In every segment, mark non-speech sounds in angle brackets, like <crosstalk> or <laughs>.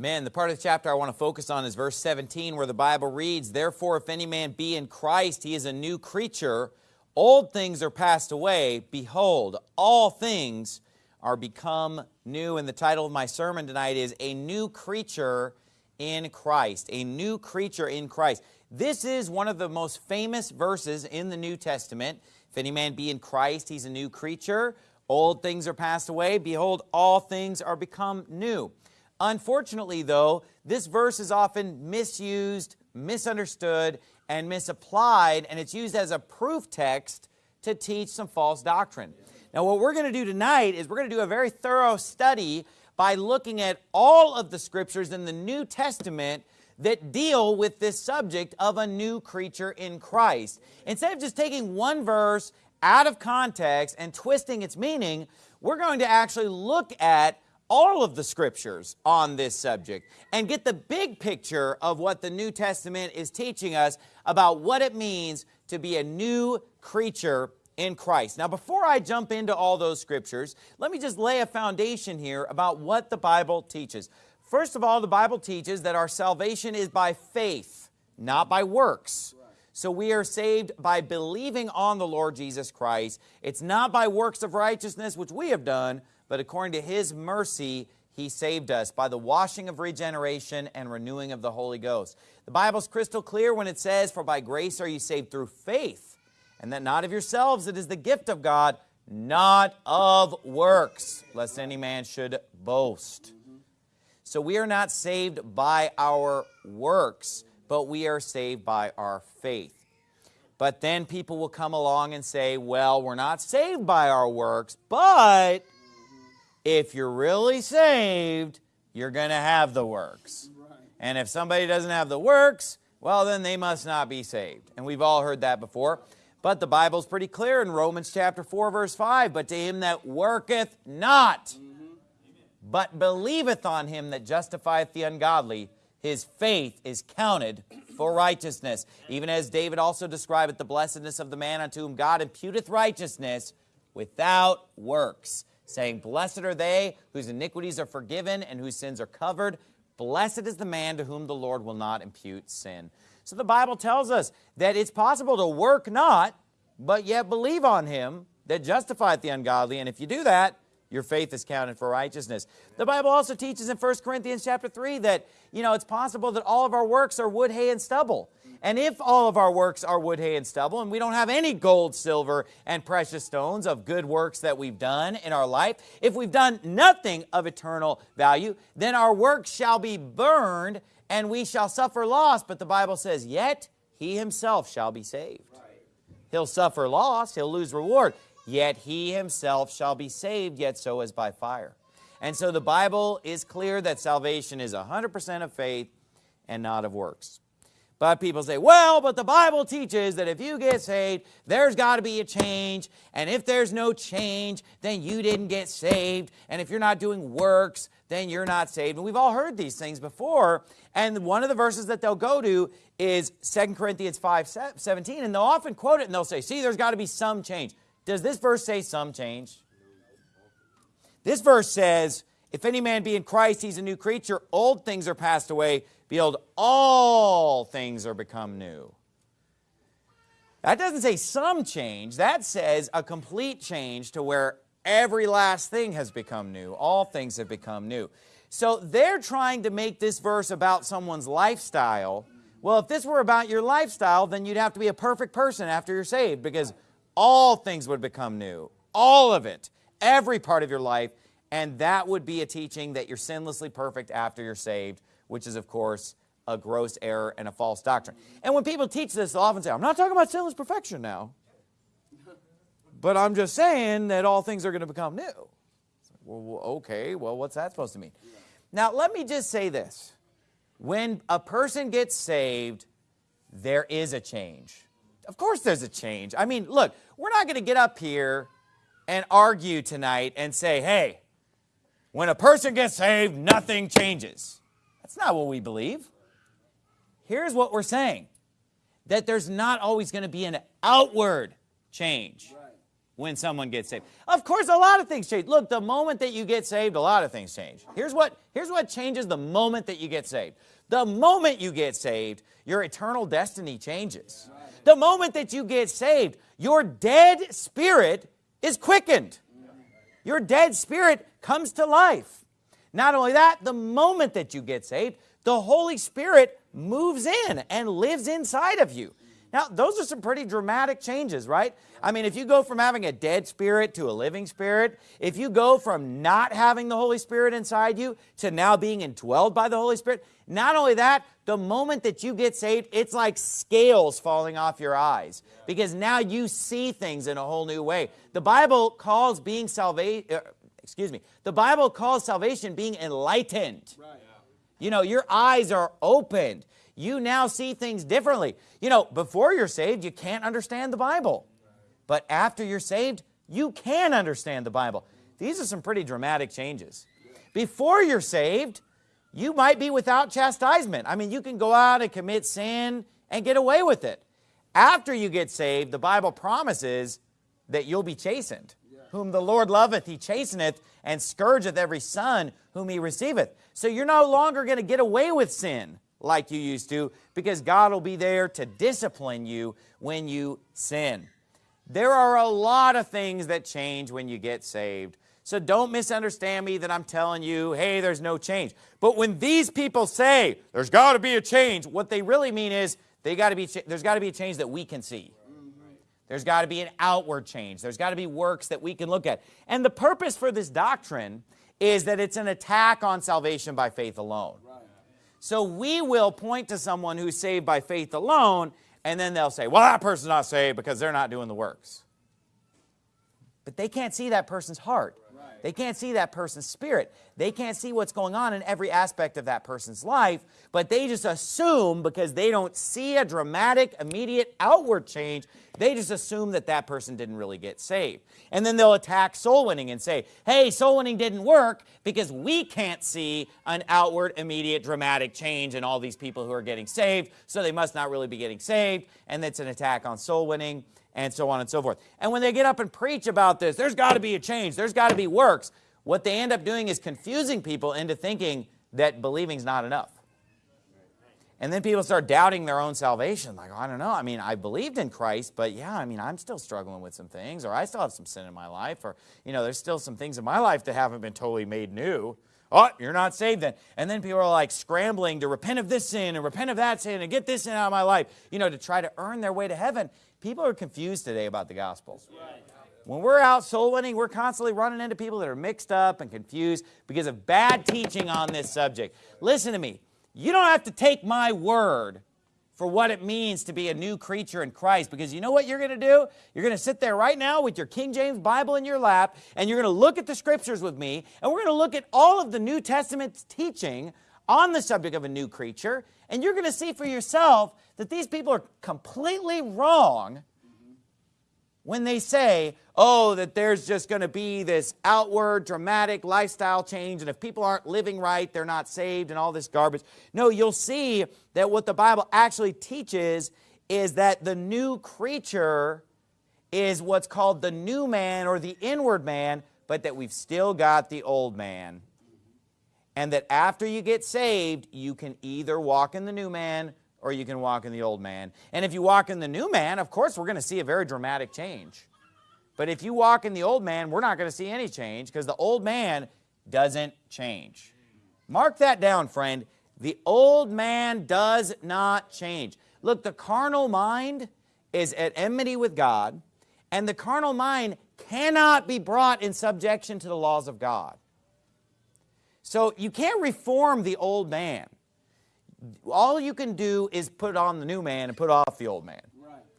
Man, the part of the chapter I want to focus on is verse 17 where the Bible reads, Therefore, if any man be in Christ, he is a new creature. Old things are passed away. Behold, all things are become new. And the title of my sermon tonight is A New Creature in Christ. A New Creature in Christ. This is one of the most famous verses in the New Testament. If any man be in Christ, he's a new creature. Old things are passed away. Behold, all things are become new. Unfortunately, though, this verse is often misused, misunderstood, and misapplied, and it's used as a proof text to teach some false doctrine. Now, what we're going to do tonight is we're going to do a very thorough study by looking at all of the scriptures in the New Testament that deal with this subject of a new creature in Christ. Instead of just taking one verse out of context and twisting its meaning, we're going to actually look at all of the scriptures on this subject and get the big picture of what the New Testament is teaching us about what it means to be a new creature in Christ. Now, before I jump into all those scriptures, let me just lay a foundation here about what the Bible teaches. First of all, the Bible teaches that our salvation is by faith, not by works. So we are saved by believing on the Lord Jesus Christ. It's not by works of righteousness which we have done, but according to his mercy, he saved us by the washing of regeneration and renewing of the Holy Ghost. The Bible's crystal clear when it says, For by grace are you saved through faith, and that not of yourselves, it is the gift of God, not of works, lest any man should boast. So we are not saved by our works, but we are saved by our faith. But then people will come along and say, well, we're not saved by our works, but if you're really saved, you're going to have the works. And if somebody doesn't have the works, well, then they must not be saved. And we've all heard that before. But the Bible's pretty clear in Romans chapter 4, verse 5. But to him that worketh not, mm-hmm. but believeth on him that justifieth the ungodly, his faith is counted for righteousness. Even as David also describeth the blessedness of the man unto whom God imputeth righteousness without works saying, Blessed are they whose iniquities are forgiven and whose sins are covered. Blessed is the man to whom the Lord will not impute sin. So the Bible tells us that it's possible to work not, but yet believe on him that justifieth the ungodly. And if you do that, your faith is counted for righteousness. The Bible also teaches in 1 Corinthians chapter 3 that, you know, it's possible that all of our works are wood, hay, and stubble. And if all of our works are wood, hay, and stubble, and we don't have any gold, silver, and precious stones of good works that we've done in our life, if we've done nothing of eternal value, then our works shall be burned, and we shall suffer loss. But the Bible says, yet he himself shall be saved. He'll suffer loss, he'll lose reward, yet he himself shall be saved, yet so as by fire. And so the Bible is clear that salvation is 100% of faith and not of works. But people say, well, but the Bible teaches that if you get saved, there's got to be a change. And if there's no change, then you didn't get saved. And if you're not doing works, then you're not saved. And we've all heard these things before. And one of the verses that they'll go to is 2 Corinthians 5, 17. And they'll often quote it and they'll say, see, there's got to be some change. Does this verse say some change? This verse says, if any man be in Christ, he's a new creature. Old things are passed away. Behold, all things are become new. That doesn't say some change. That says a complete change to where every last thing has become new. All things have become new. So they're trying to make this verse about someone's lifestyle. Well, if this were about your lifestyle, then you'd have to be a perfect person after you're saved because all things would become new. All of it. Every part of your life. And that would be a teaching that you're sinlessly perfect after you're saved which is, of course, a gross error and a false doctrine. And when people teach this, they'll often say, I'm not talking about sinless perfection now, but I'm just saying that all things are going to become new. Well, okay, well, what's that supposed to mean? Now, let me just say this. When a person gets saved, there is a change. Of course there's a change. I mean, look, we're not going to get up here and argue tonight and say, hey, when a person gets saved, nothing changes. That's not what we believe. Here's what we're saying. That there's not always going to be an outward change. when someone gets saved. Of course, a lot of things change. Look, the moment that you get saved, a lot of things change. Here's what, here's what changes the moment that you get saved. The moment you get saved, your eternal destiny changes. The moment that you get saved, your dead spirit is quickened. Your dead spirit comes to life. Not only that, the moment that you get saved, the Holy Spirit moves in and lives inside of you. Now, those are some pretty dramatic changes, right? I mean, if you go from having a dead spirit to a living spirit, if you go from not having the Holy Spirit inside you to now being indwelled by the Holy Spirit, not only that, the moment that you get saved, it's like scales falling off your eyes because now you see things in a whole new way. The Bible calls being salvation, uh, excuse me, the Bible calls salvation being enlightened. Right. You know, your eyes are opened you now see things differently. You know, before you're saved, you can't understand the Bible. But after you're saved, you can understand the Bible. These are some pretty dramatic changes. Before you're saved, you might be without chastisement. I mean, you can go out and commit sin and get away with it. After you get saved, the Bible promises that you'll be chastened. Whom the Lord loveth, he chasteneth, and scourgeth every son whom he receiveth. So you're no longer going to get away with sin like you used to because God will be there to discipline you when you sin. There are a lot of things that change when you get saved. So don't misunderstand me that I'm telling you, hey, there's no change. But when these people say, there's got to be a change, what they really mean is they got to be there's got to be a change that we can see. There's got to be an outward change. There's got to be works that we can look at. And the purpose for this doctrine is that it's an attack on salvation by faith alone. So we will point to someone who's saved by faith alone, and then they'll say, well, that person's not saved because they're not doing the works. But they can't see that person's heart. They can't see that person's spirit. They can't see what's going on in every aspect of that person's life, but they just assume because they don't see a dramatic, immediate outward change, they just assume that that person didn't really get saved. And then they'll attack soul winning and say, hey, soul winning didn't work because we can't see an outward, immediate, dramatic change in all these people who are getting saved, so they must not really be getting saved, and that's an attack on soul winning and so on and so forth. And when they get up and preach about this, there's got to be a change, there's got to be works, what they end up doing is confusing people into thinking that believing is not enough. And then people start doubting their own salvation. Like, I don't know. I mean, I believed in Christ, but yeah, I mean, I'm still struggling with some things, or I still have some sin in my life, or, you know, there's still some things in my life that haven't been totally made new. Oh, you're not saved then. And then people are like scrambling to repent of this sin and repent of that sin and get this sin out of my life, you know, to try to earn their way to heaven. People are confused today about the gospel. When we're out soul winning, we're constantly running into people that are mixed up and confused because of bad teaching on this subject. Listen to me. You don't have to take my word for what it means to be a new creature in Christ because you know what you're going to do? You're going to sit there right now with your King James Bible in your lap and you're going to look at the scriptures with me and we're going to look at all of the New Testament's teaching on the subject of a new creature and you're going to see for yourself that these people are completely wrong when they say, oh, that there's just going to be this outward dramatic lifestyle change and if people aren't living right, they're not saved and all this garbage. No, you'll see that what the Bible actually teaches is that the new creature is what's called the new man or the inward man, but that we've still got the old man. And that after you get saved, you can either walk in the new man or you can walk in the old man. And if you walk in the new man, of course, we're going to see a very dramatic change. But if you walk in the old man, we're not going to see any change because the old man doesn't change. Mark that down, friend. The old man does not change. Look, the carnal mind is at enmity with God, and the carnal mind cannot be brought in subjection to the laws of God. So you can't reform the old man all you can do is put on the new man and put off the old man.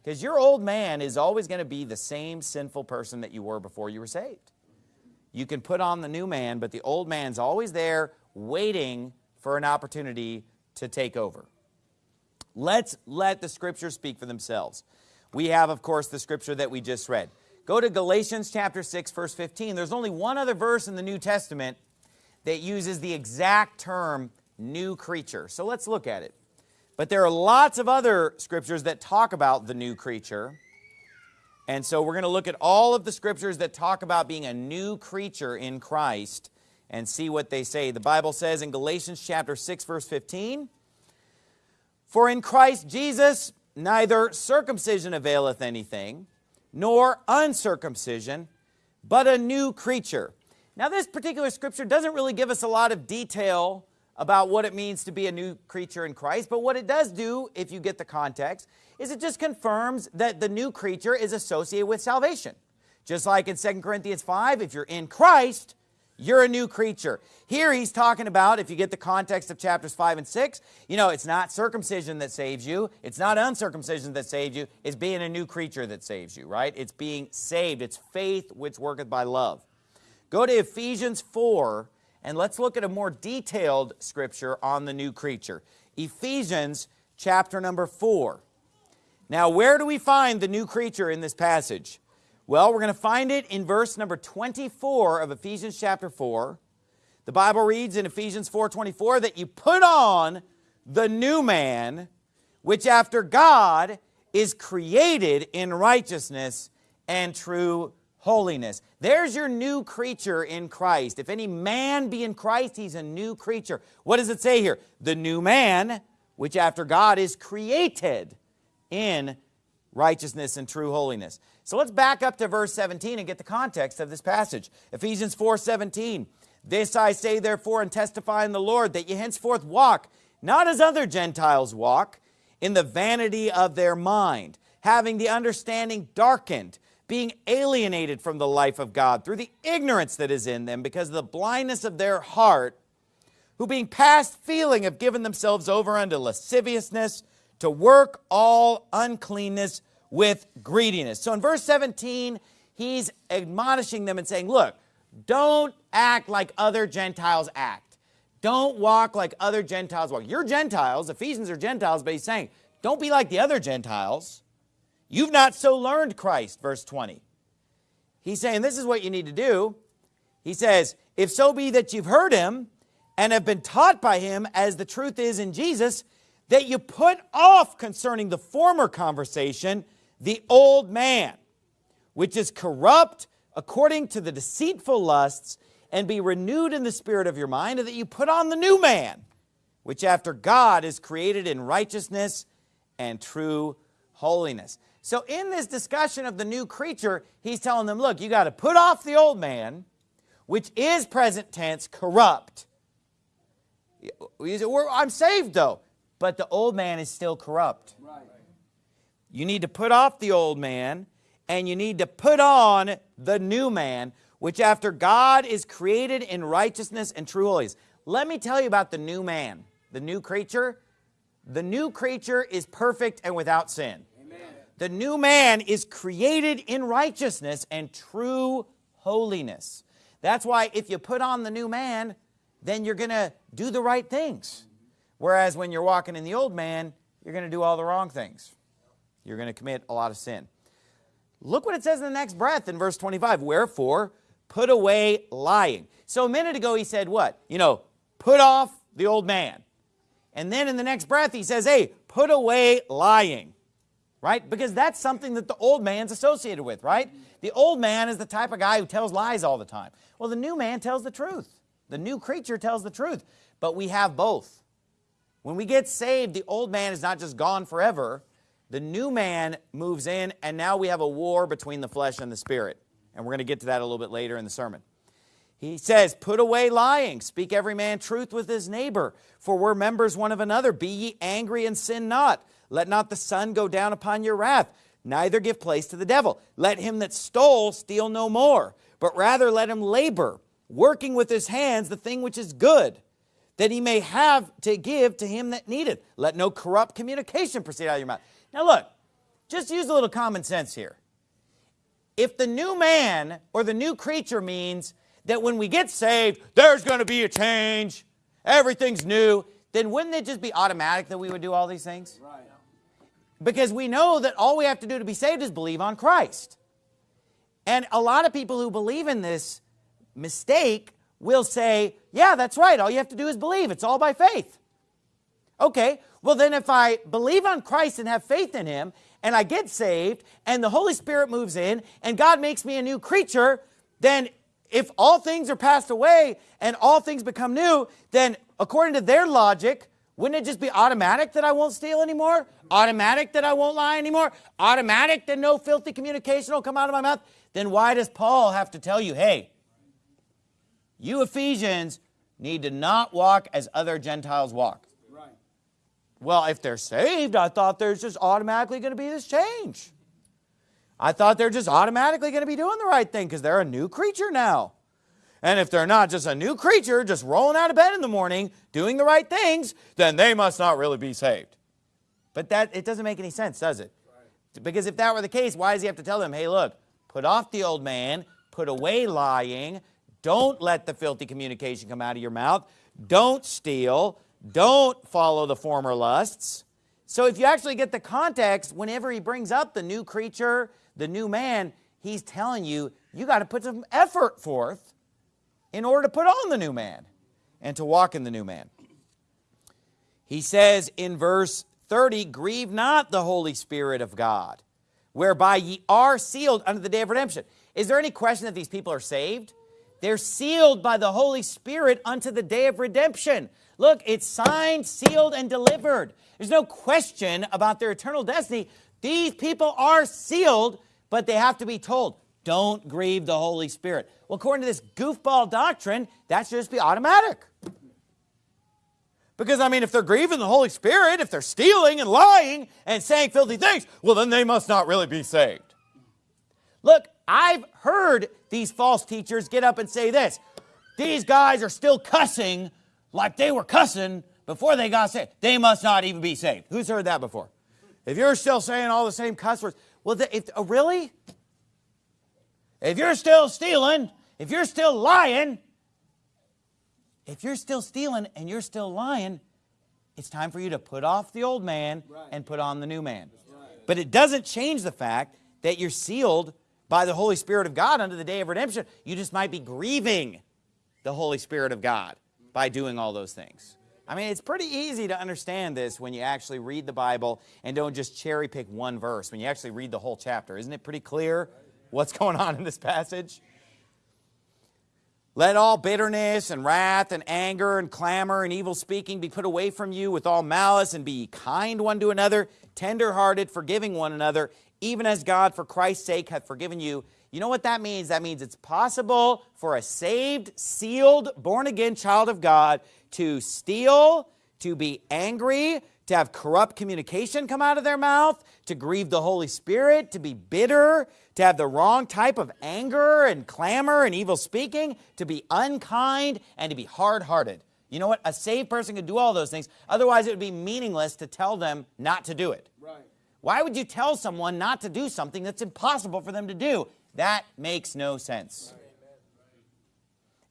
Because your old man is always going to be the same sinful person that you were before you were saved. You can put on the new man, but the old man's always there waiting for an opportunity to take over. Let's let the scriptures speak for themselves. We have, of course, the scripture that we just read. Go to Galatians chapter 6, verse 15. There's only one other verse in the New Testament that uses the exact term new creature. So let's look at it. But there are lots of other scriptures that talk about the new creature. And so we're going to look at all of the scriptures that talk about being a new creature in Christ and see what they say. The Bible says in Galatians chapter 6 verse 15, For in Christ Jesus neither circumcision availeth anything, nor uncircumcision, but a new creature. Now this particular scripture doesn't really give us a lot of detail about what it means to be a new creature in Christ, but what it does do, if you get the context, is it just confirms that the new creature is associated with salvation. Just like in 2 Corinthians 5, if you're in Christ, you're a new creature. Here he's talking about, if you get the context of chapters 5 and 6, you know, it's not circumcision that saves you. It's not uncircumcision that saves you. It's being a new creature that saves you, right? It's being saved. It's faith which worketh by love. Go to Ephesians 4, and let's look at a more detailed scripture on the new creature. Ephesians chapter number 4. Now, where do we find the new creature in this passage? Well, we're going to find it in verse number 24 of Ephesians chapter 4. The Bible reads in Ephesians 4.24 that you put on the new man, which after God is created in righteousness and true holiness. There's your new creature in Christ. If any man be in Christ, he's a new creature. What does it say here? The new man, which after God is created in righteousness and true holiness. So let's back up to verse 17 and get the context of this passage. Ephesians 4, 17. This I say therefore and testify in the Lord that ye henceforth walk, not as other Gentiles walk, in the vanity of their mind, having the understanding darkened, being alienated from the life of God through the ignorance that is in them because of the blindness of their heart, who being past feeling have given themselves over unto lasciviousness, to work all uncleanness with greediness. So in verse 17, he's admonishing them and saying, look, don't act like other Gentiles act. Don't walk like other Gentiles walk. You're Gentiles, Ephesians are Gentiles, but he's saying, don't be like the other Gentiles. You've not so learned Christ, verse 20. He's saying this is what you need to do. He says, if so be that you've heard him and have been taught by him as the truth is in Jesus, that you put off concerning the former conversation the old man, which is corrupt according to the deceitful lusts, and be renewed in the spirit of your mind, and that you put on the new man, which after God is created in righteousness and true holiness. So in this discussion of the new creature, he's telling them, look, you got to put off the old man, which is present tense, corrupt. I'm saved though but the old man is still corrupt. Right. You need to put off the old man and you need to put on the new man, which after God is created in righteousness and true holiness. Let me tell you about the new man, the new creature. The new creature is perfect and without sin. The new man is created in righteousness and true holiness. That's why if you put on the new man, then you're going to do the right things. Whereas when you're walking in the old man, you're going to do all the wrong things. You're going to commit a lot of sin. Look what it says in the next breath in verse 25. Wherefore, put away lying. So a minute ago he said what? You know, put off the old man. And then in the next breath he says, hey, put away lying. Right? Because that's something that the old man's associated with, right? The old man is the type of guy who tells lies all the time. Well, the new man tells the truth. The new creature tells the truth. But we have both. When we get saved, the old man is not just gone forever. The new man moves in, and now we have a war between the flesh and the spirit. And we're going to get to that a little bit later in the sermon. He says, Put away lying, speak every man truth with his neighbor, for we're members one of another. Be ye angry and sin not. Let not the sun go down upon your wrath, neither give place to the devil. Let him that stole steal no more, but rather let him labor, working with his hands the thing which is good that he may have to give to him that needeth. Let no corrupt communication proceed out of your mouth. Now look, just use a little common sense here. If the new man or the new creature means that when we get saved, there's going to be a change, everything's new, then wouldn't it just be automatic that we would do all these things? Right. Because we know that all we have to do to be saved is believe on Christ. And a lot of people who believe in this mistake will say, yeah, that's right. All you have to do is believe. It's all by faith. Okay, well then if I believe on Christ and have faith in him, and I get saved and the Holy Spirit moves in and God makes me a new creature, then if all things are passed away and all things become new, then according to their logic, wouldn't it just be automatic that I won't steal anymore? Automatic that I won't lie anymore? Automatic that no filthy communication will come out of my mouth? Then why does Paul have to tell you, hey, you Ephesians need to not walk as other Gentiles walk? Right. Well, if they're saved, I thought there's just automatically going to be this change. I thought they're just automatically going to be doing the right thing because they're a new creature now. And if they're not just a new creature, just rolling out of bed in the morning, doing the right things, then they must not really be saved. But that it doesn't make any sense, does it? Right. Because if that were the case, why does he have to tell them, hey, look, put off the old man, put away lying, don't let the filthy communication come out of your mouth, don't steal, don't follow the former lusts. So if you actually get the context, whenever he brings up the new creature, the new man, he's telling you, you got to put some effort forth in order to put on the new man and to walk in the new man. He says in verse 30, grieve not the Holy Spirit of God, whereby ye are sealed unto the day of redemption. Is there any question that these people are saved? They're sealed by the Holy Spirit unto the day of redemption. Look, it's signed, sealed, and delivered. There's no question about their eternal destiny. These people are sealed, but they have to be told, don't grieve the Holy Spirit. Well, according to this goofball doctrine, that should just be automatic. Because, I mean, if they're grieving the Holy Spirit, if they're stealing and lying and saying filthy things, well, then they must not really be saved. Look, I've heard these false teachers get up and say this. These guys are still cussing like they were cussing before they got saved. They must not even be saved. Who's heard that before? If you're still saying all the same cuss words, well, if, oh, really? If you're still stealing, if you're still lying, if you're still stealing and you're still lying, it's time for you to put off the old man right. and put on the new man. Right. But it doesn't change the fact that you're sealed by the Holy Spirit of God unto the day of redemption. You just might be grieving the Holy Spirit of God by doing all those things. I mean, it's pretty easy to understand this when you actually read the Bible and don't just cherry pick one verse, when you actually read the whole chapter. Isn't it pretty clear what's <laughs> going on in this passage? Let all bitterness and wrath and anger and clamor and evil speaking be put away from you with all malice and be kind one to another, tender-hearted, forgiving one another, even as God for Christ's sake hath forgiven you. You know what that means? That means it's possible for a saved, sealed, born-again child of God to steal, to be angry, to have corrupt communication come out of their mouth, to grieve the Holy Spirit, to be bitter, to have the wrong type of anger and clamor and evil speaking, to be unkind, and to be hard-hearted. You know what? A saved person could do all those things. Otherwise, it would be meaningless to tell them not to do it. Right. Why would you tell someone not to do something that's impossible for them to do? That makes no sense. Right.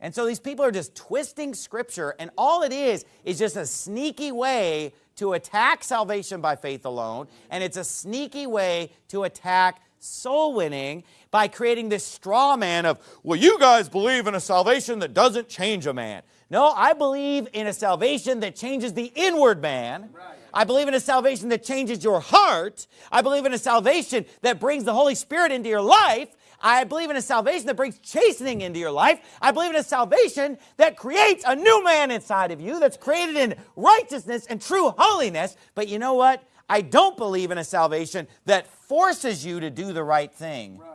And so these people are just twisting scripture and all it is is just a sneaky way to attack salvation by faith alone and it's a sneaky way to attack soul winning by creating this straw man of, well, you guys believe in a salvation that doesn't change a man. No, I believe in a salvation that changes the inward man. Right. I believe in a salvation that changes your heart. I believe in a salvation that brings the Holy Spirit into your life. I believe in a salvation that brings chastening into your life. I believe in a salvation that creates a new man inside of you that's created in righteousness and true holiness. But you know what? I don't believe in a salvation that forces you to do the right thing. Right.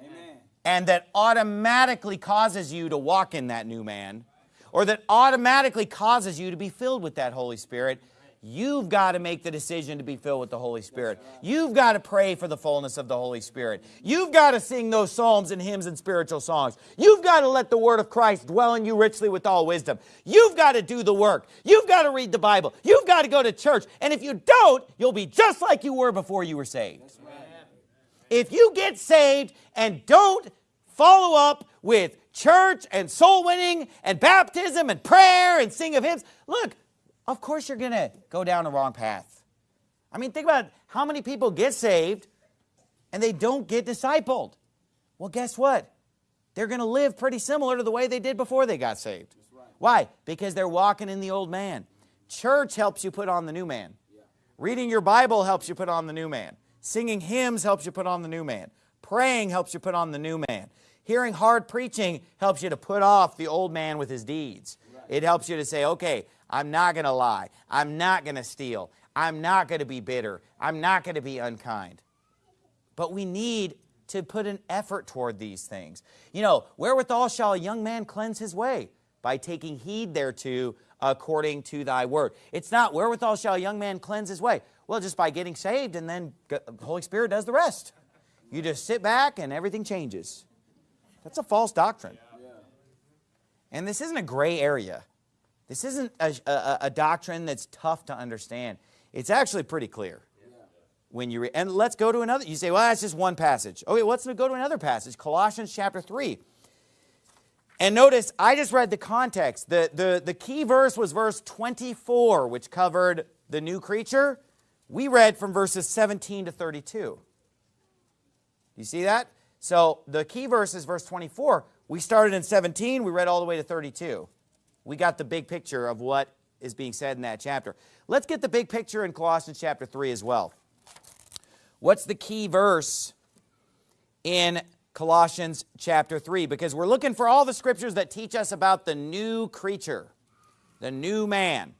Amen. And that automatically causes you to walk in that new man. Or that automatically causes you to be filled with that Holy Spirit. You've got to make the decision to be filled with the Holy Spirit. You've got to pray for the fullness of the Holy Spirit. You've got to sing those psalms and hymns and spiritual songs. You've got to let the word of Christ dwell in you richly with all wisdom. You've got to do the work. You've got to read the Bible. You've got to go to church. And if you don't, you'll be just like you were before you were saved. If you get saved and don't follow up with church and soul winning and baptism and prayer and sing of hymns, look, of course you're going to go down the wrong path. I mean, think about how many people get saved and they don't get discipled. Well, guess what? They're going to live pretty similar to the way they did before they got saved. Right. Why? Because they're walking in the old man. Church helps you put on the new man. Yeah. Reading your Bible helps you put on the new man. Singing hymns helps you put on the new man. Praying helps you put on the new man. Hearing hard preaching helps you to put off the old man with his deeds. Right. It helps you to say, okay, I'm not going to lie. I'm not going to steal. I'm not going to be bitter. I'm not going to be unkind. But we need to put an effort toward these things. You know, wherewithal shall a young man cleanse his way? By taking heed thereto according to thy word. It's not wherewithal shall a young man cleanse his way. Well, just by getting saved and then the Holy Spirit does the rest. You just sit back and everything changes. That's a false doctrine. And this isn't a gray area. This isn't a, a, a doctrine that's tough to understand. It's actually pretty clear when you. And let's go to another. You say, well, that's just one passage. Okay, let's go to another passage, Colossians chapter 3. And notice, I just read the context. The, the, the key verse was verse 24, which covered the new creature. We read from verses 17 to 32. You see that? So the key verse is verse 24. We started in 17. We read all the way to 32. We got the big picture of what is being said in that chapter. Let's get the big picture in Colossians chapter 3 as well. What's the key verse in Colossians chapter 3? Because we're looking for all the scriptures that teach us about the new creature, the new man.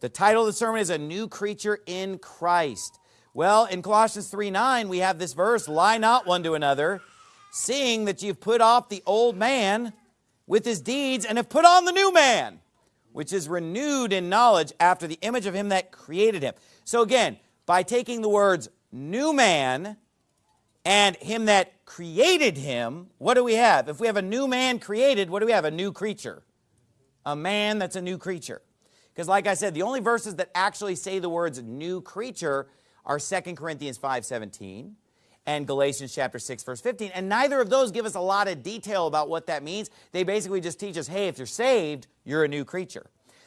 The title of the sermon is A New Creature in Christ. Well, in Colossians 3 9, we have this verse, Lie not one to another, seeing that you've put off the old man with his deeds and have put on the new man, which is renewed in knowledge after the image of him that created him. So again, by taking the words new man and him that created him, what do we have? If we have a new man created, what do we have? A new creature. A man that's a new creature. Because like I said, the only verses that actually say the words new creature are 2 Corinthians 5.17 and Galatians chapter 6 verse 15. And neither of those give us a lot of detail about what that means. They basically just teach us, hey, if you're saved, you're a new creature.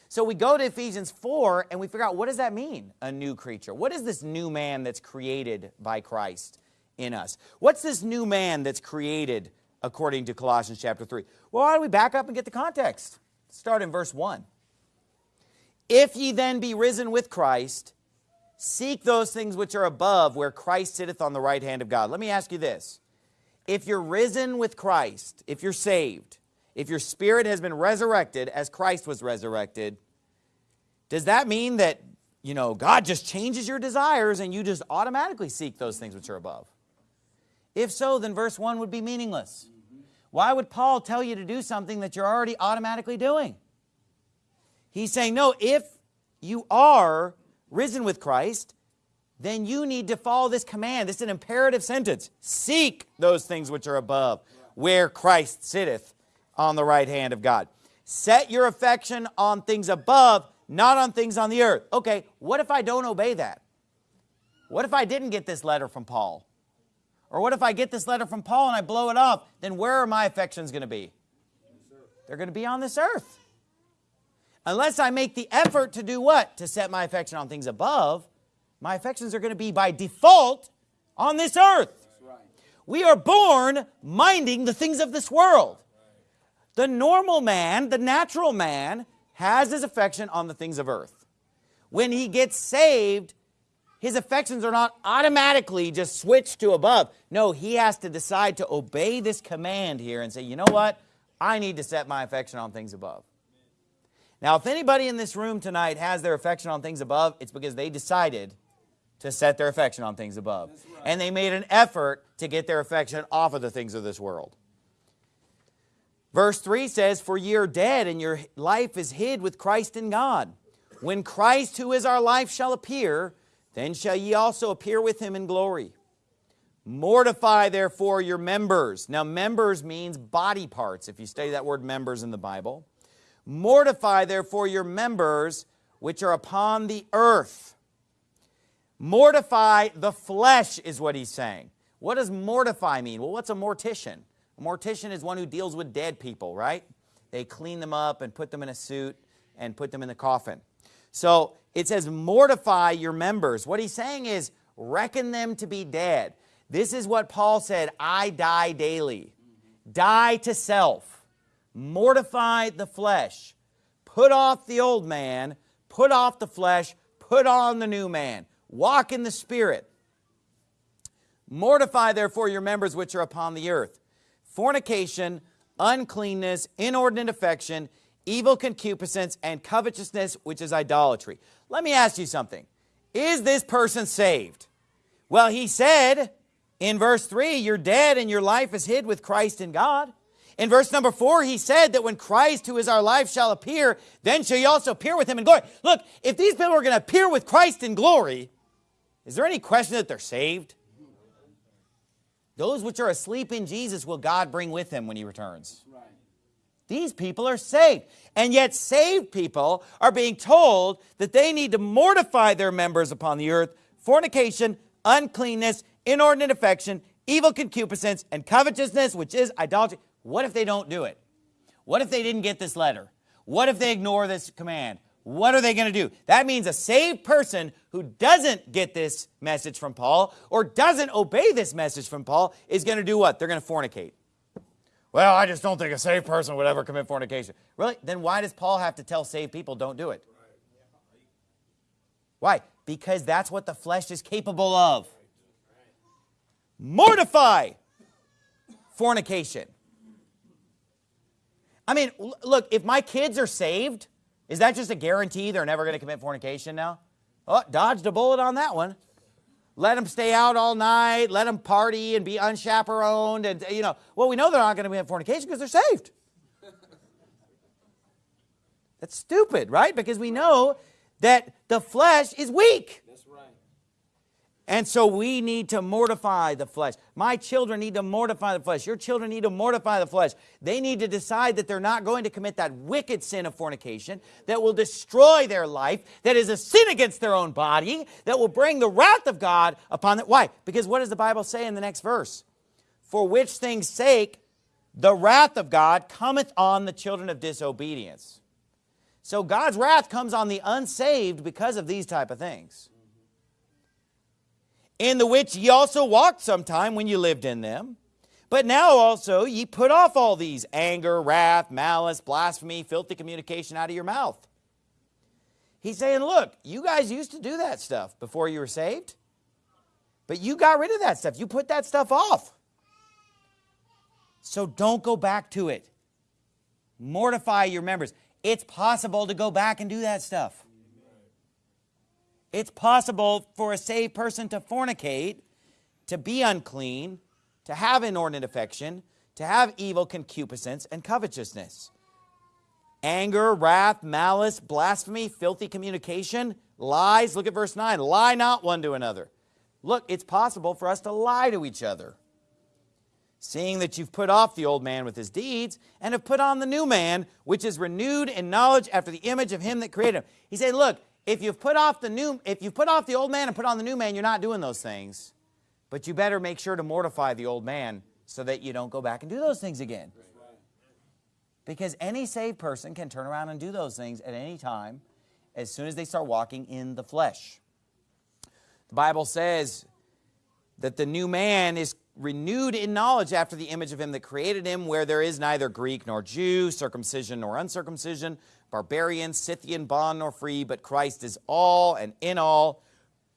So we go to Ephesians 4 and we figure out what does that mean, a new creature? What is this new man that's created by Christ in us? What's this new man that's created according to Colossians chapter 3? Well, why don't we back up and get the context? Start in verse 1. If ye then be risen with Christ, seek those things which are above where Christ sitteth on the right hand of God. Let me ask you this. If you're risen with Christ, if you're saved, if your spirit has been resurrected as Christ was resurrected, does that mean that, you know, God just changes your desires and you just automatically seek those things which are above? If so, then verse 1 would be meaningless. Why would Paul tell you to do something that you're already automatically doing? He's saying, no, if you are risen with Christ, then you need to follow this command. This is an imperative sentence. Seek those things which are above, where Christ sitteth on the right hand of God. Set your affection on things above, not on things on the earth. Okay, what if I don't obey that? What if I didn't get this letter from Paul? Or what if I get this letter from Paul and I blow it off? Then where are my affections going to be? They're going to be on this earth. Unless I make the effort to do what? To set my affection on things above, my affections are going to be by default on this earth. We are born minding the things of this world. The normal man, the natural man, has his affection on the things of earth. When he gets saved, his affections are not automatically just switched to above. No, he has to decide to obey this command here and say, you know what? I need to set my affection on things above. Now, if anybody in this room tonight has their affection on things above, it's because they decided to set their affection on things above. Right. And they made an effort to get their affection off of the things of this world. Verse 3 says, For ye are dead, and your life is hid with Christ in God. When Christ, who is our life, shall appear, then shall ye also appear with him in glory. Mortify, therefore, your members. Now, members means body parts, if you study that word members in the Bible. Mortify, therefore, your members which are upon the earth. Mortify the flesh is what he's saying. What does mortify mean? Well, what's a mortician? A mortician is one who deals with dead people, right? They clean them up and put them in a suit and put them in the coffin. So it says, mortify your members. What he's saying is, reckon them to be dead. This is what Paul said, I die daily. Die to self. Mortify the flesh. Put off the old man. Put off the flesh. Put on the new man. Walk in the Spirit. Mortify therefore your members which are upon the earth. Fornication, uncleanness, inordinate affection, evil concupiscence, and covetousness, which is idolatry. Let me ask you something. Is this person saved? Well, he said in verse 3, you're dead and your life is hid with Christ in God. In verse number 4, he said that when Christ, who is our life, shall appear, then shall you also appear with him in glory. Look, if these people are going to appear with Christ in glory, is there any question that they're saved? Those which are asleep in Jesus will God bring with him when he returns. These people are saved. And yet saved people are being told that they need to mortify their members upon the earth, fornication, uncleanness, inordinate affection, evil concupiscence, and covetousness, which is idolatry. What if they don't do it? What if they didn't get this letter? What if they ignore this command? What are they going to do? That means a saved person who doesn't get this message from Paul or doesn't obey this message from Paul is going to do what? They're going to fornicate. Well, I just don't think a saved person would ever commit fornication. Really? Then why does Paul have to tell saved people don't do it? Why? Because that's what the flesh is capable of. Mortify fornication. I mean, look, if my kids are saved, is that just a guarantee they're never going to commit fornication now? Oh, dodged a bullet on that one. Let them stay out all night, let them party and be unchaperoned. And, you know, well, we know they're not going to commit fornication because they're saved. That's stupid, right? Because we know that the flesh is weak. And so we need to mortify the flesh. My children need to mortify the flesh. Your children need to mortify the flesh. They need to decide that they're not going to commit that wicked sin of fornication that will destroy their life, that is a sin against their own body, that will bring the wrath of God upon them. Why? Because what does the Bible say in the next verse? For which things sake the wrath of God cometh on the children of disobedience. So God's wrath comes on the unsaved because of these type of things in the which ye also walked sometime when ye lived in them. But now also ye put off all these anger, wrath, malice, blasphemy, filthy communication out of your mouth. He's saying, look, you guys used to do that stuff before you were saved, but you got rid of that stuff. You put that stuff off. So don't go back to it. Mortify your members. It's possible to go back and do that stuff. It's possible for a saved person to fornicate, to be unclean, to have inordinate affection, to have evil concupiscence and covetousness. Anger, wrath, malice, blasphemy, filthy communication, lies. Look at verse 9. Lie not one to another. Look, it's possible for us to lie to each other. Seeing that you've put off the old man with his deeds and have put on the new man, which is renewed in knowledge after the image of him that created him. He said, look, if you've put off the new, if you put off the old man and put on the new man, you're not doing those things. But you better make sure to mortify the old man so that you don't go back and do those things again. Because any saved person can turn around and do those things at any time as soon as they start walking in the flesh. The Bible says that the new man is renewed in knowledge after the image of him that created him, where there is neither Greek nor Jew, circumcision nor uncircumcision, barbarian, Scythian, bond nor free, but Christ is all and in all.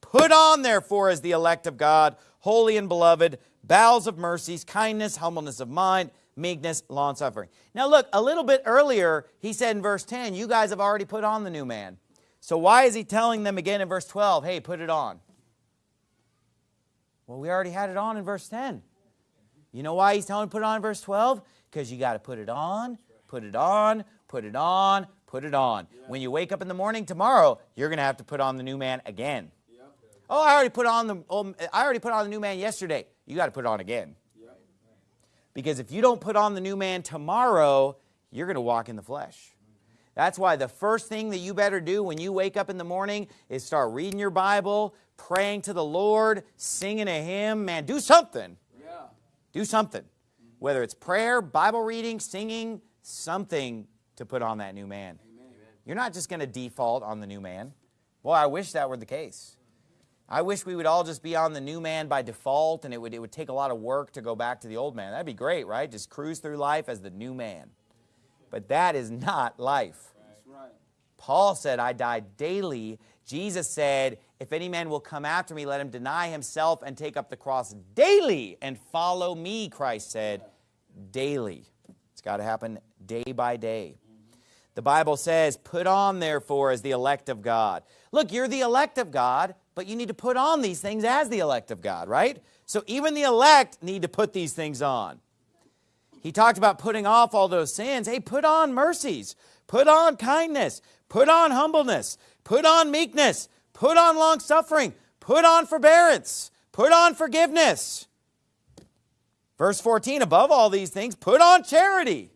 Put on, therefore, as the elect of God, holy and beloved, bowels of mercies, kindness, humbleness of mind, meekness, long-suffering. Now look, a little bit earlier, he said in verse 10, you guys have already put on the new man. So why is he telling them again in verse 12, hey, put it on? Well, we already had it on in verse 10. You know why he's telling put it on in verse 12? Because you got to put it on, put it on, put it on, put it on. Yeah. When you wake up in the morning tomorrow, you're going to have to put on the new man again. Yep. Oh, I already put on the oh, I already put on the new man yesterday. You got to put it on again. Yep. Because if you don't put on the new man tomorrow, you're going to walk in the flesh. That's why the first thing that you better do when you wake up in the morning is start reading your Bible, praying to the Lord, singing a hymn. Man, do something. Yeah. Do something. Whether it's prayer, Bible reading, singing, something to put on that new man. You're not just going to default on the new man. Well, I wish that were the case. I wish we would all just be on the new man by default and it would, it would take a lot of work to go back to the old man. That'd be great, right? Just cruise through life as the new man. But that is not life. Right. Paul said, I die daily Jesus said, if any man will come after me, let him deny himself and take up the cross daily and follow me, Christ said, daily. It's got to happen day by day. The Bible says, put on therefore as the elect of God. Look, you're the elect of God, but you need to put on these things as the elect of God, right? So even the elect need to put these things on. He talked about putting off all those sins. Hey, put on mercies, put on kindness, put on humbleness, put on meekness, put on long suffering, put on forbearance, put on forgiveness. Verse 14, above all these things, put on charity,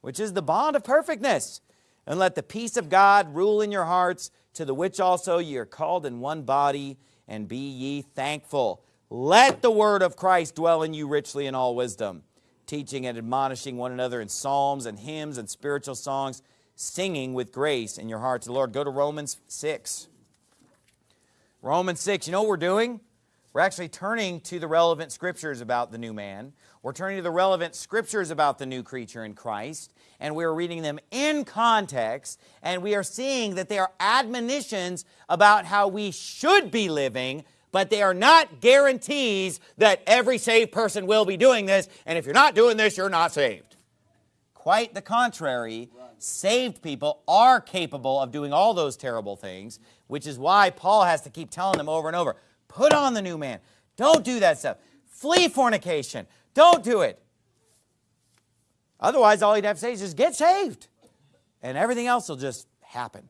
which is the bond of perfectness. And let the peace of God rule in your hearts, to the which also ye are called in one body, and be ye thankful. Let the word of Christ dwell in you richly in all wisdom, teaching and admonishing one another in psalms and hymns and spiritual songs, singing with grace in your hearts. the Lord. Go to Romans 6. Romans 6, you know what we're doing? We're actually turning to the relevant scriptures about the new man. We're turning to the relevant scriptures about the new creature in Christ, and we're reading them in context, and we are seeing that they are admonitions about how we should be living, but they are not guarantees that every saved person will be doing this, and if you're not doing this, you're not saved. Quite the contrary, saved people are capable of doing all those terrible things, which is why Paul has to keep telling them over and over, Put on the new man. Don't do that stuff. Flee fornication. Don't do it. Otherwise, all you'd have to say is just get saved. And everything else will just happen.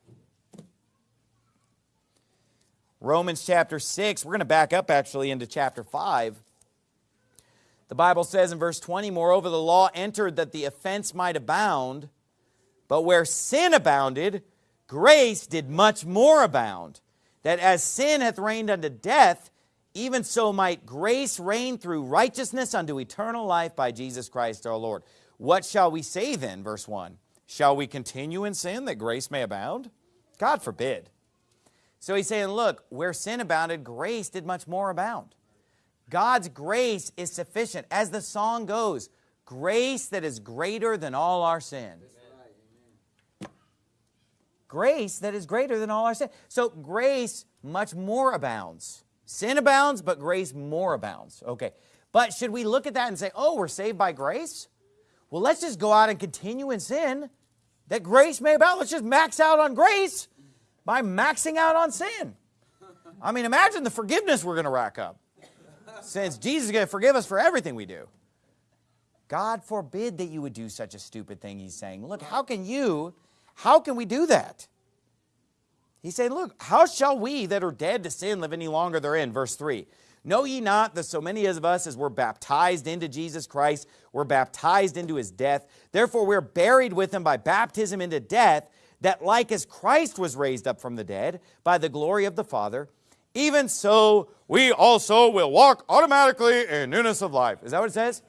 Romans chapter 6, we're going to back up actually into chapter 5. The Bible says in verse 20, Moreover, the law entered that the offense might abound, but where sin abounded, grace did much more abound that as sin hath reigned unto death, even so might grace reign through righteousness unto eternal life by Jesus Christ our Lord. What shall we say then, verse 1? Shall we continue in sin that grace may abound? God forbid. So he's saying, look, where sin abounded, grace did much more abound. God's grace is sufficient. As the song goes, grace that is greater than all our sin grace that is greater than all our sin. So grace much more abounds. Sin abounds, but grace more abounds. Okay. But should we look at that and say, oh, we're saved by grace? Well, let's just go out and continue in sin that grace may abound. Let's just max out on grace by maxing out on sin. I mean, imagine the forgiveness we're going to rack up since Jesus is going to forgive us for everything we do. God forbid that you would do such a stupid thing, he's saying. Look, how can you how can we do that? He's saying, look, how shall we that are dead to sin live any longer therein? Verse 3. Know ye not that so many of us as were baptized into Jesus Christ were baptized into his death? Therefore we're buried with him by baptism into death, that like as Christ was raised up from the dead by the glory of the Father, even so we also will walk automatically in newness of life. Is that what it says?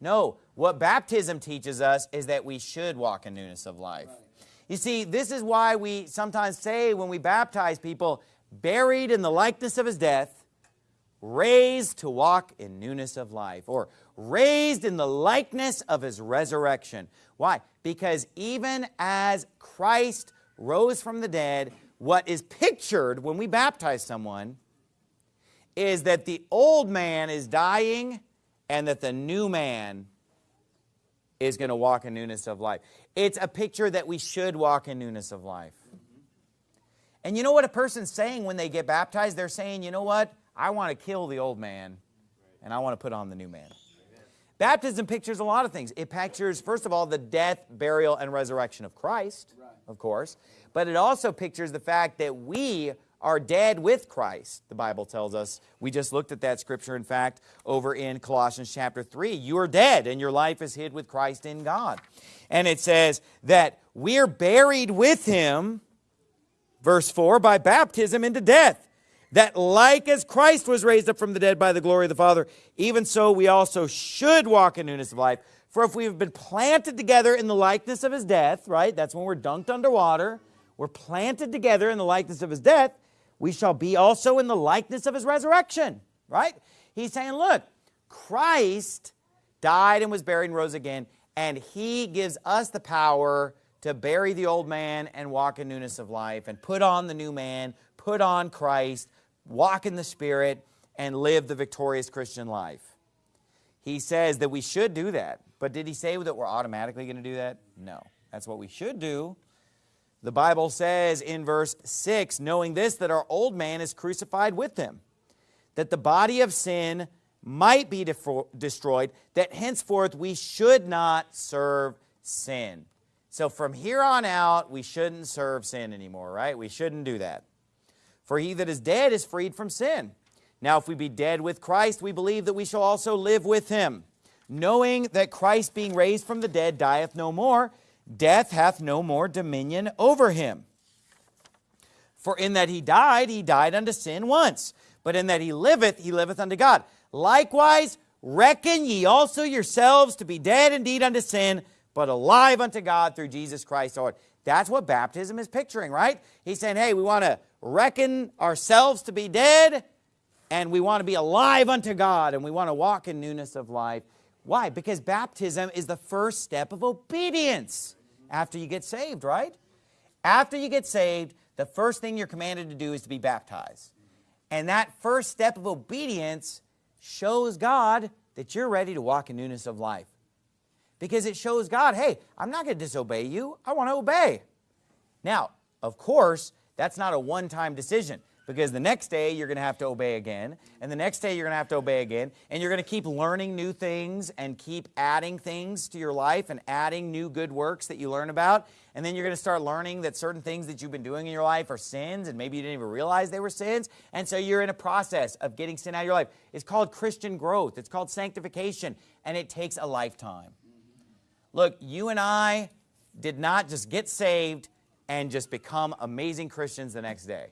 No. What baptism teaches us is that we should walk in newness of life. You see, this is why we sometimes say when we baptize people, buried in the likeness of his death, raised to walk in newness of life, or raised in the likeness of his resurrection. Why? Because even as Christ rose from the dead, what is pictured when we baptize someone is that the old man is dying and that the new man is going to walk in newness of life. It's a picture that we should walk in newness of life. And you know what a person's saying when they get baptized? They're saying, you know what? I want to kill the old man and I want to put on the new man. Baptism pictures a lot of things. It pictures, first of all, the death, burial, and resurrection of Christ, of course. But it also pictures the fact that we are dead with Christ, the Bible tells us. We just looked at that scripture, in fact, over in Colossians chapter 3. You are dead, and your life is hid with Christ in God. And it says that we're buried with him, verse 4, by baptism into death. That like as Christ was raised up from the dead by the glory of the Father, even so we also should walk in newness of life. For if we have been planted together in the likeness of his death, right? That's when we're dunked underwater. We're planted together in the likeness of his death we shall be also in the likeness of his resurrection, right? He's saying, look, Christ died and was buried and rose again, and he gives us the power to bury the old man and walk in newness of life and put on the new man, put on Christ, walk in the Spirit, and live the victorious Christian life. He says that we should do that. But did he say that we're automatically going to do that? No. That's what we should do. The Bible says in verse 6, knowing this, that our old man is crucified with him, that the body of sin might be destroyed, that henceforth we should not serve sin. So from here on out, we shouldn't serve sin anymore, right? We shouldn't do that. For he that is dead is freed from sin. Now if we be dead with Christ, we believe that we shall also live with him. Knowing that Christ being raised from the dead dieth no more, death hath no more dominion over him. For in that he died, he died unto sin once. But in that he liveth, he liveth unto God. Likewise, reckon ye also yourselves to be dead indeed unto sin, but alive unto God through Jesus Christ our Lord. That's what baptism is picturing, right? He's saying, hey, we want to reckon ourselves to be dead, and we want to be alive unto God, and we want to walk in newness of life. Why? Because baptism is the first step of obedience after you get saved, right? After you get saved, the first thing you're commanded to do is to be baptized. And that first step of obedience shows God that you're ready to walk in newness of life. Because it shows God, hey, I'm not going to disobey you. I want to obey. Now, of course, that's not a one-time decision because the next day you're going to have to obey again and the next day you're going to have to obey again and you're going to keep learning new things and keep adding things to your life and adding new good works that you learn about and then you're going to start learning that certain things that you've been doing in your life are sins and maybe you didn't even realize they were sins and so you're in a process of getting sin out of your life. It's called Christian growth. It's called sanctification and it takes a lifetime. Look you and I did not just get saved and just become amazing Christians the next day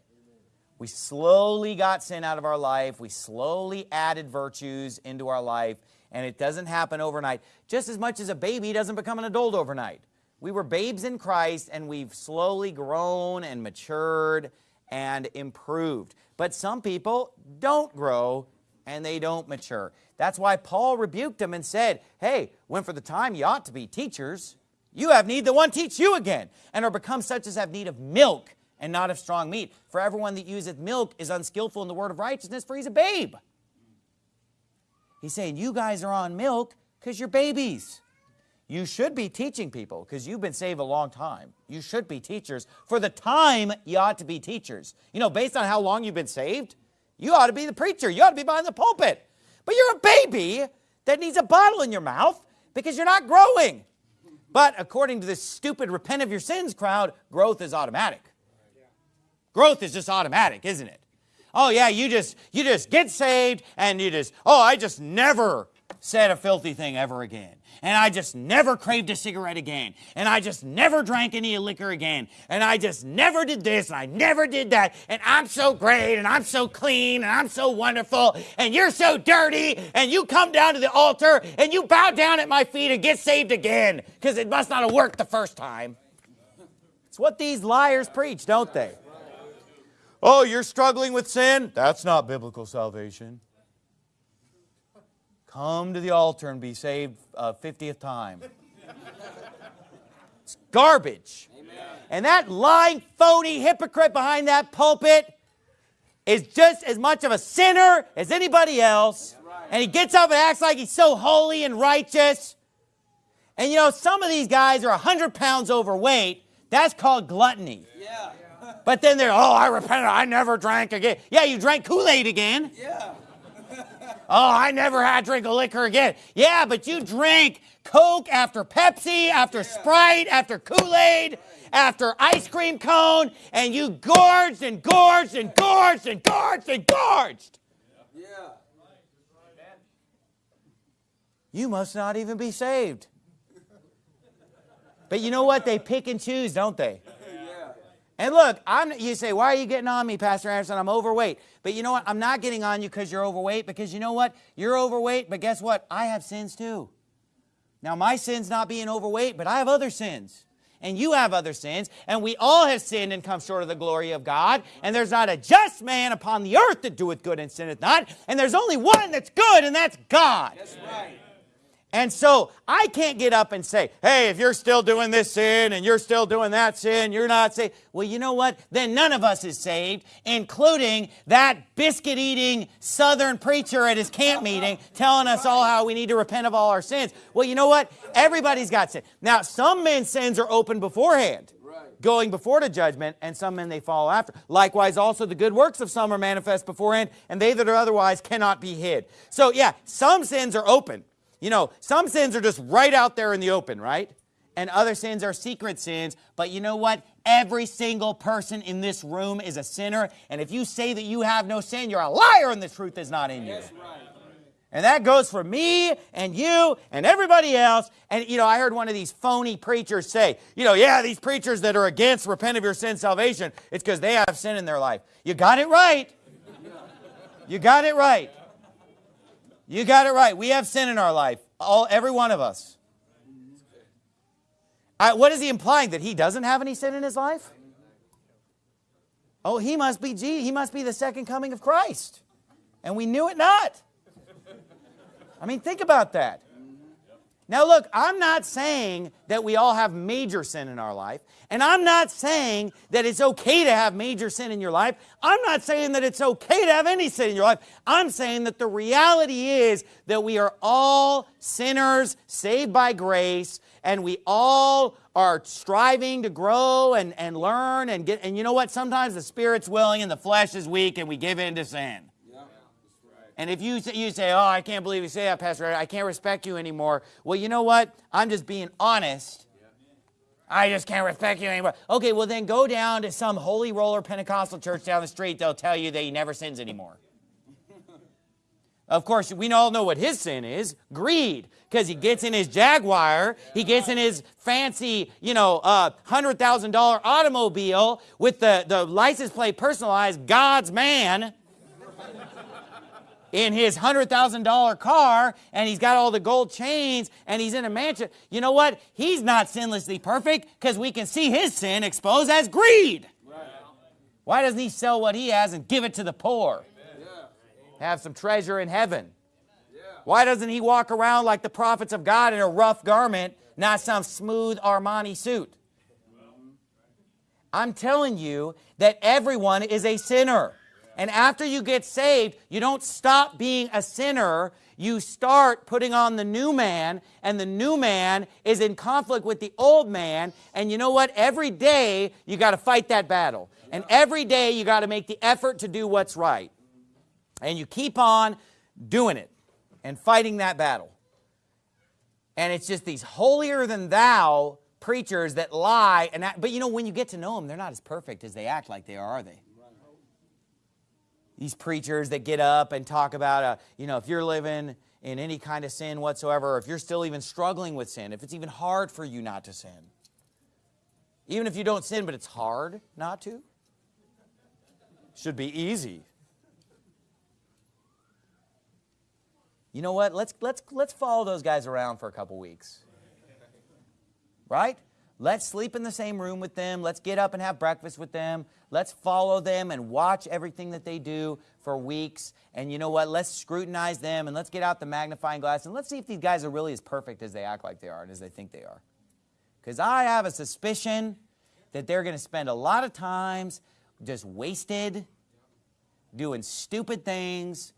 we slowly got sin out of our life. We slowly added virtues into our life. And it doesn't happen overnight. Just as much as a baby doesn't become an adult overnight. We were babes in Christ and we've slowly grown and matured and improved. But some people don't grow and they don't mature. That's why Paul rebuked them and said, hey, when for the time you ought to be teachers, you have need that one teach you again, and are become such as have need of milk and not of strong meat. For everyone that useth milk is unskillful in the word of righteousness, for he's a babe. He's saying, you guys are on milk because you're babies. You should be teaching people because you've been saved a long time. You should be teachers. For the time, you ought to be teachers. You know, based on how long you've been saved, you ought to be the preacher. You ought to be behind the pulpit. But you're a baby that needs a bottle in your mouth because you're not growing. But according to this stupid repent of your sins crowd, growth is automatic. Growth is just automatic, isn't it? Oh yeah, you just you just get saved and you just, oh, I just never said a filthy thing ever again. And I just never craved a cigarette again. And I just never drank any liquor again. And I just never did this and I never did that. And I'm so great and I'm so clean and I'm so wonderful and you're so dirty and you come down to the altar and you bow down at my feet and get saved again because it must not have worked the first time. It's what these liars preach, don't they? Oh, you're struggling with sin? That's not biblical salvation. Come to the altar and be saved uh, a 50th time. It's garbage. Amen. And that lying, phony hypocrite behind that pulpit is just as much of a sinner as anybody else. And he gets up and acts like he's so holy and righteous. And you know, some of these guys are 100 pounds overweight. That's called gluttony. Yeah. But then they're, oh, I repented. I never drank again. Yeah, you drank Kool-Aid again. Yeah. Oh, I never had drink a liquor again. Yeah, but you drank Coke after Pepsi, after yeah. Sprite, after Kool-Aid, after ice cream cone, and you gorged and gorged and gorged and gorged and gorged. Yeah. You must not even be saved. But you know what? They pick and choose, don't they? And look, I'm, you say, why are you getting on me, Pastor Anderson? I'm overweight. But you know what? I'm not getting on you because you're overweight because you know what? You're overweight, but guess what? I have sins too. Now, my sin's not being overweight, but I have other sins. And you have other sins, and we all have sinned and come short of the glory of God. And there's not a just man upon the earth that doeth good and sinneth not. And there's only one that's good, and that's God. That's right. And so I can't get up and say, hey, if you're still doing this sin and you're still doing that sin, you're not saved. Well, you know what? Then none of us is saved, including that biscuit eating southern preacher at his camp meeting telling us all how we need to repent of all our sins. Well, you know what? Everybody's got sin. Now, some men's sins are open beforehand going before the judgment, and some men they follow after. Likewise, also the good works of some are manifest beforehand, and they that are otherwise cannot be hid. So yeah, some sins are open. You know, some sins are just right out there in the open, right? And other sins are secret sins. But you know what? Every single person in this room is a sinner. And if you say that you have no sin, you're a liar and the truth is not in you. Right. And that goes for me and you and everybody else. And, you know, I heard one of these phony preachers say, you know, yeah, these preachers that are against repent of your sin salvation, it's because they have sin in their life. You got it right. You got it right. You got it right. We have sin in our life, all every one of us. I, what is he implying? That he doesn't have any sin in his life? Oh, he must be G. He must be the second coming of Christ. And we knew it not. I mean, think about that. Now, look, I'm not saying that we all have major sin in our life, and I'm not saying that it's okay to have major sin in your life. I'm not saying that it's okay to have any sin in your life. I'm saying that the reality is that we are all sinners saved by grace, and we all are striving to grow and, and learn and get, and you know what? Sometimes the spirit's willing and the flesh is weak, and we give in to sin. And if you, you say, oh, I can't believe you say that, Pastor, I can't respect you anymore. Well, you know what? I'm just being honest. I just can't respect you anymore. Okay, well then go down to some holy roller Pentecostal church down the street. They'll tell you that he never sins anymore. Of course, we all know what his sin is, greed. Because he gets in his Jaguar, he gets in his fancy, you know, uh, $100,000 automobile with the, the license plate personalized, God's man in his $100,000 car and he's got all the gold chains and he's in a mansion. You know what? He's not sinlessly perfect because we can see his sin exposed as greed. Right. Why doesn't he sell what he has and give it to the poor? Have some treasure in heaven. Why doesn't he walk around like the prophets of God in a rough garment, not some smooth Armani suit? I'm telling you that everyone is a sinner. And after you get saved, you don't stop being a sinner. You start putting on the new man, and the new man is in conflict with the old man. And you know what? Every day, you got to fight that battle. And every day, you got to make the effort to do what's right. And you keep on doing it and fighting that battle. And it's just these holier than thou preachers that lie. And that, but you know, when you get to know them, they're not as perfect as they act like they are, are they? These preachers that get up and talk about, uh, you know, if you're living in any kind of sin whatsoever, or if you're still even struggling with sin, if it's even hard for you not to sin, even if you don't sin, but it's hard not to, should be easy. You know what? Let's, let's, let's follow those guys around for a couple weeks. Right? Let's sleep in the same room with them. Let's get up and have breakfast with them. Let's follow them and watch everything that they do for weeks. And you know what? Let's scrutinize them and let's get out the magnifying glass and let's see if these guys are really as perfect as they act like they are and as they think they are. Because I have a suspicion that they're going to spend a lot of times just wasted, doing stupid things,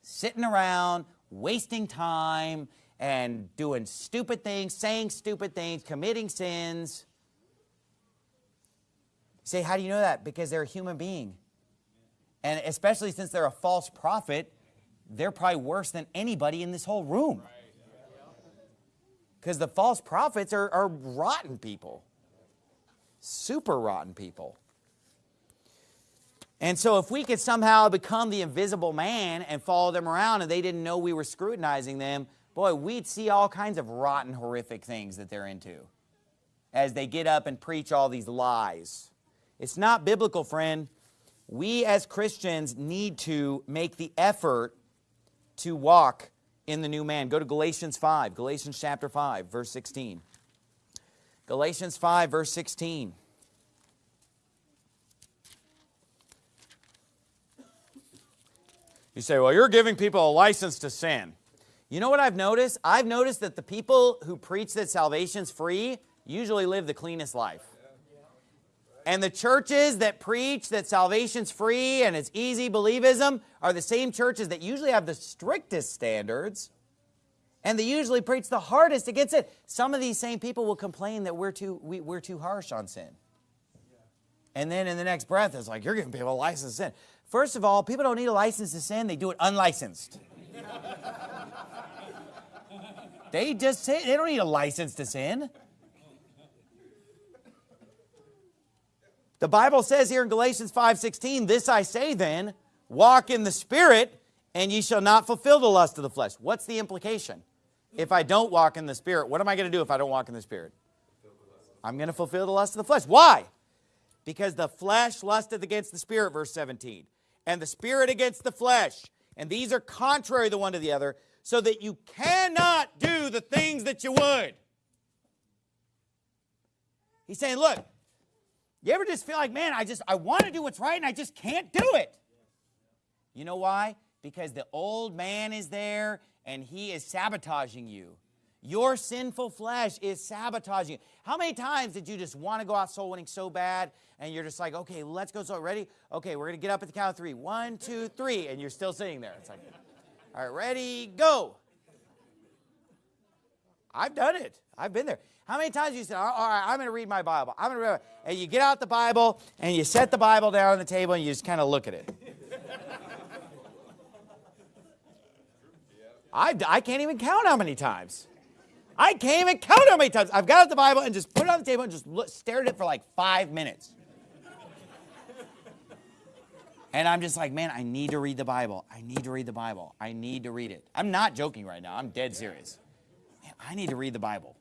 sitting around, wasting time, and doing stupid things, saying stupid things, committing sins. Say, how do you know that? Because they're a human being. And especially since they're a false prophet, they're probably worse than anybody in this whole room. Because the false prophets are, are rotten people. Super rotten people. And so if we could somehow become the invisible man and follow them around and they didn't know we were scrutinizing them, boy, we'd see all kinds of rotten, horrific things that they're into as they get up and preach all these lies. It's not biblical, friend. We as Christians need to make the effort to walk in the new man. Go to Galatians 5, Galatians chapter 5, verse 16. Galatians 5, verse 16. You say, well, you're giving people a license to sin. You know what I've noticed? I've noticed that the people who preach that salvation's free usually live the cleanest life. And the churches that preach that salvation's free and it's easy believism are the same churches that usually have the strictest standards and they usually preach the hardest against it. Some of these same people will complain that we're too, we, we're too harsh on sin. And then in the next breath, it's like, you're giving people a license to sin. First of all, people don't need a license to sin. They do it unlicensed. <laughs> they just say, they don't need a license to sin. The Bible says here in Galatians 5.16, This I say then, walk in the Spirit, and ye shall not fulfill the lust of the flesh. What's the implication? If I don't walk in the Spirit, what am I going to do if I don't walk in the Spirit? I'm going to fulfill the lust of the flesh. Why? Because the flesh lusteth against the Spirit, verse 17, and the Spirit against the flesh. And these are contrary the one to the other, so that you cannot do the things that you would. He's saying, look, you ever just feel like, man, I just, I want to do what's right and I just can't do it? You know why? Because the old man is there and he is sabotaging you. Your sinful flesh is sabotaging you. How many times did you just want to go out soul winning so bad and you're just like, okay, let's go. So ready? Okay, we're going to get up at the count of three. One, two, three. And you're still sitting there. It's like, all right, ready, go. I've done it. I've been there. How many times you said, all right, I'm going to read my Bible. I'm going to read it. And you get out the Bible and you set the Bible down on the table and you just kind of look at it. <laughs> I, I can't even count how many times. I can't even count how many times. I've got out the Bible and just put it on the table and just look, stared at it for like five minutes. And I'm just like, man, I need to read the Bible. I need to read the Bible. I need to read it. I'm not joking right now. I'm dead serious. Man, I need to read the Bible.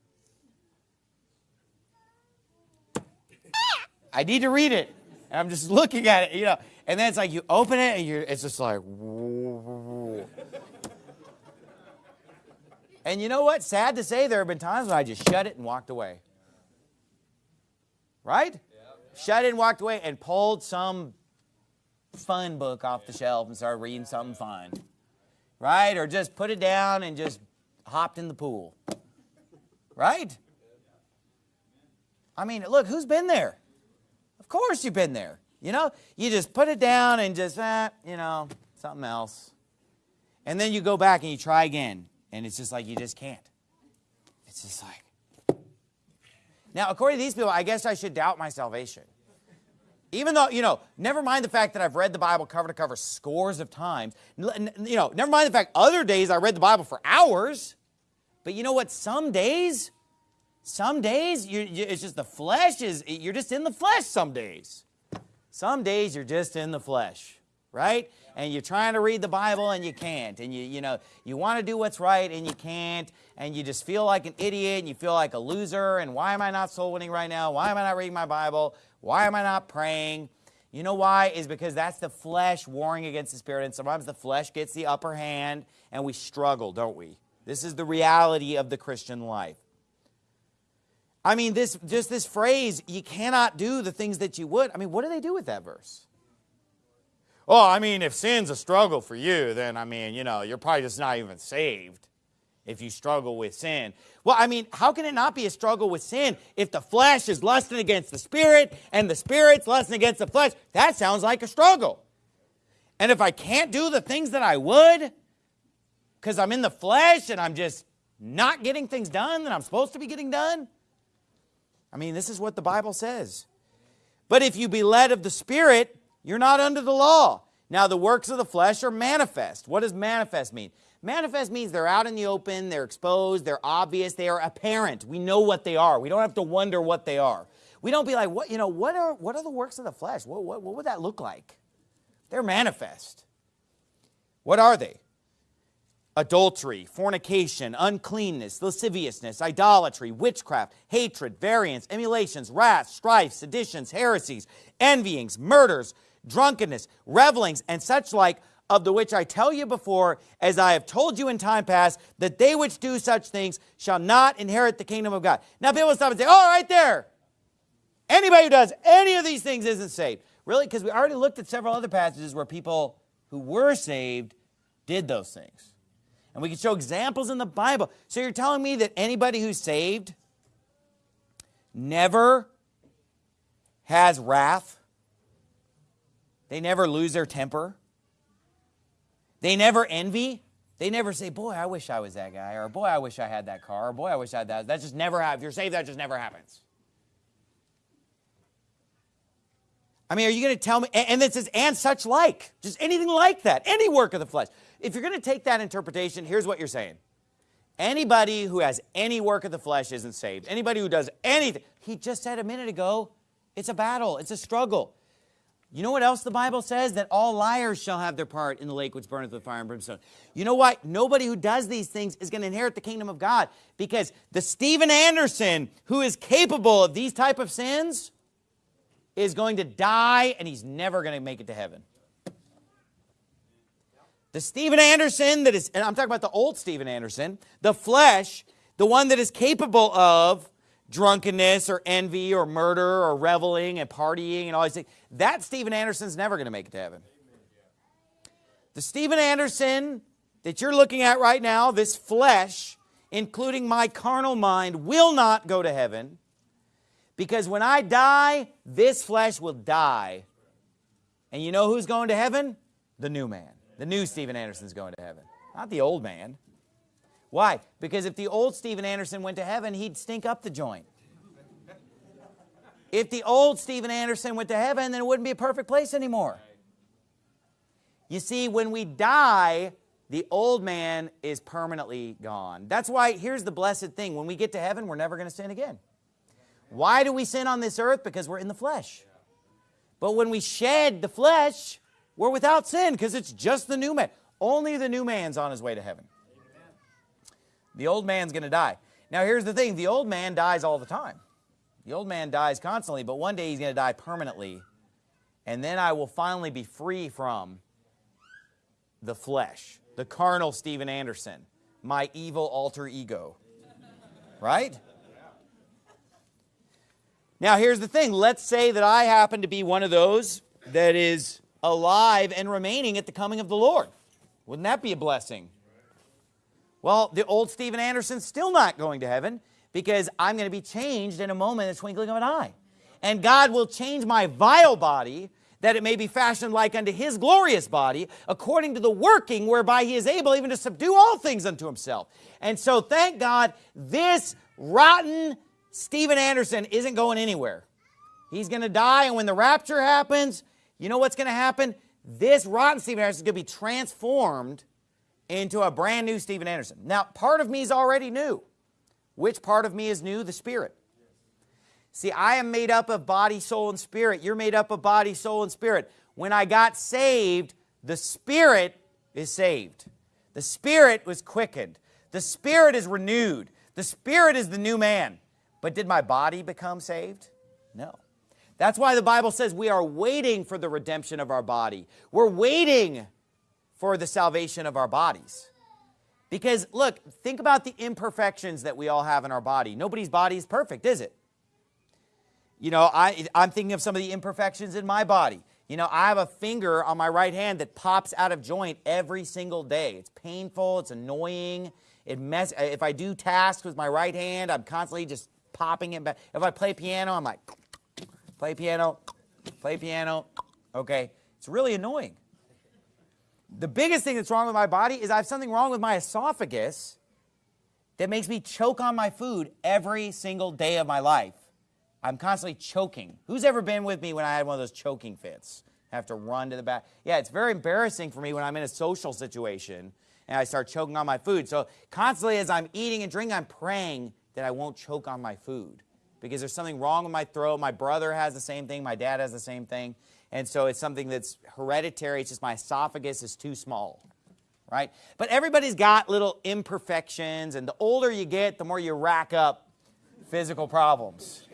I need to read it. And I'm just looking at it, you know. And then it's like you open it and you're, it's just like, and you know what? Sad to say, there have been times when I just shut it and walked away. Right? Shut it and walked away and pulled some fun book off the shelf and started reading something fun. Right? Or just put it down and just hopped in the pool. Right? I mean, look, who's been there? Of course you've been there. You know, you just put it down and just, eh, you know, something else. And then you go back and you try again. And it's just like, you just can't. It's just like. Now, according to these people, I guess I should doubt my salvation. Even though, you know, never mind the fact that I've read the Bible cover to cover scores of times. You know, never mind the fact other days I read the Bible for hours. But you know what? Some days, some days, you, you, it's just the flesh is, you're just in the flesh some days. Some days you're just in the flesh, right? And you're trying to read the Bible and you can't. And you, you know, you want to do what's right and you can't. And you just feel like an idiot and you feel like a loser. And why am I not soul winning right now? Why am I not reading my Bible? Why am I not praying? You know why? Is because that's the flesh warring against the spirit. And sometimes the flesh gets the upper hand and we struggle, don't we? This is the reality of the Christian life. I mean, this just this phrase, you cannot do the things that you would. I mean, what do they do with that verse? Oh, I mean, if sin's a struggle for you, then, I mean, you know, you're probably just not even saved if you struggle with sin. Well, I mean, how can it not be a struggle with sin if the flesh is lusting against the spirit and the spirit's lusting against the flesh? That sounds like a struggle. And if I can't do the things that I would because I'm in the flesh and I'm just not getting things done that I'm supposed to be getting done, I mean, this is what the Bible says. But if you be led of the Spirit, you're not under the law. Now, the works of the flesh are manifest. What does manifest mean? Manifest means they're out in the open, they're exposed, they're obvious, they are apparent. We know what they are. We don't have to wonder what they are. We don't be like, what, you know, what are, what are the works of the flesh? What, what, what would that look like? They're manifest. What are they? Adultery, fornication, uncleanness, lasciviousness, idolatry, witchcraft, hatred, variance, emulations, wrath, strife, seditions, heresies, envyings, murders, drunkenness, revelings, and such like, of the which I tell you before, as I have told you in time past, that they which do such things shall not inherit the kingdom of God. Now people stop and say, oh, right there. Anybody who does any of these things isn't saved. Really? Because we already looked at several other passages where people who were saved did those things. And And we can show examples in the Bible. So you're telling me that anybody who's saved never has wrath? They never lose their temper? They never envy? They never say, boy, I wish I was that guy, or boy, I wish I had that car, or boy, I wish I had that. That just never happens. If you're saved, that just never happens. I mean, are you going to tell me? And it says, and such like, just anything like that, any work of the flesh. If you're going to take that interpretation, here's what you're saying. Anybody who has any work of the flesh isn't saved. Anybody who does anything, he just said a minute ago, it's a battle, it's a struggle. You know what else the Bible says? That all liars shall have their part in the lake which burneth with fire and brimstone. You know what? Nobody who does these things is going to inherit the kingdom of God because the Steven Anderson who is capable of these type of sins is going to die and he's never going to make it to heaven. The Steven Anderson that is, and I'm talking about the old Steven Anderson, the flesh, the one that is capable of drunkenness or envy or murder or reveling and partying and all these things, that Steven Anderson's never going to make it to heaven. The Steven Anderson that you're looking at right now, this flesh, including my carnal mind, will not go to heaven because when I die, this flesh will die. And you know who's going to heaven? The new man. The new Steven Anderson's going to heaven, not the old man. Why? Because if the old Steven Anderson went to heaven, he'd stink up the joint. If the old Steven Anderson went to heaven, then it wouldn't be a perfect place anymore. You see, when we die, the old man is permanently gone. That's why, here's the blessed thing. When we get to heaven, we're never going to sin again. Why do we sin on this earth? Because we're in the flesh. But when we shed the flesh, we're without sin because it's just the new man. Only the new man's on his way to heaven. The old man's going to die. Now, here's the thing. The old man dies all the time. The old man dies constantly, but one day he's going to die permanently. And then I will finally be free from the flesh, the carnal Steven Anderson, my evil alter ego. Right? Now, here's the thing. Let's say that I happen to be one of those that is alive and remaining at the coming of the Lord. Wouldn't that be a blessing? Well, the old Steven Anderson's still not going to heaven because I'm going to be changed in a moment, in the twinkling of an eye. And God will change my vile body that it may be fashioned like unto his glorious body, according to the working whereby he is able even to subdue all things unto himself. And so thank God this rotten Steven Anderson isn't going anywhere. He's going to die, and when the rapture happens, you know what's going to happen? This rotten Steven Anderson is going to be transformed into a brand new Steven Anderson. Now, part of me is already new. Which part of me is new? The spirit. See, I am made up of body, soul, and spirit. You're made up of body, soul, and spirit. When I got saved, the spirit is saved. The spirit was quickened. The spirit is renewed. The spirit is the new man. But did my body become saved? No. That's why the Bible says we are waiting for the redemption of our body. We're waiting for the salvation of our bodies. Because look, think about the imperfections that we all have in our body. Nobody's body is perfect, is it? You know, I, I'm thinking of some of the imperfections in my body. You know, I have a finger on my right hand that pops out of joint every single day. It's painful, it's annoying. It mess if I do tasks with my right hand, I'm constantly just popping it back. If I play piano, I'm like play piano, play piano. Okay? It's really annoying. The biggest thing that's wrong with my body is I have something wrong with my esophagus that makes me choke on my food every single day of my life. I'm constantly choking. Who's ever been with me when I had one of those choking fits? I have to run to the back. Yeah, it's very embarrassing for me when I'm in a social situation and I start choking on my food. So constantly as I'm eating and drinking, I'm praying that I won't choke on my food because there's something wrong with my throat. My brother has the same thing. My dad has the same thing. And so it's something that's hereditary. It's just my esophagus is too small, right? But everybody's got little imperfections, and the older you get, the more you rack up physical problems.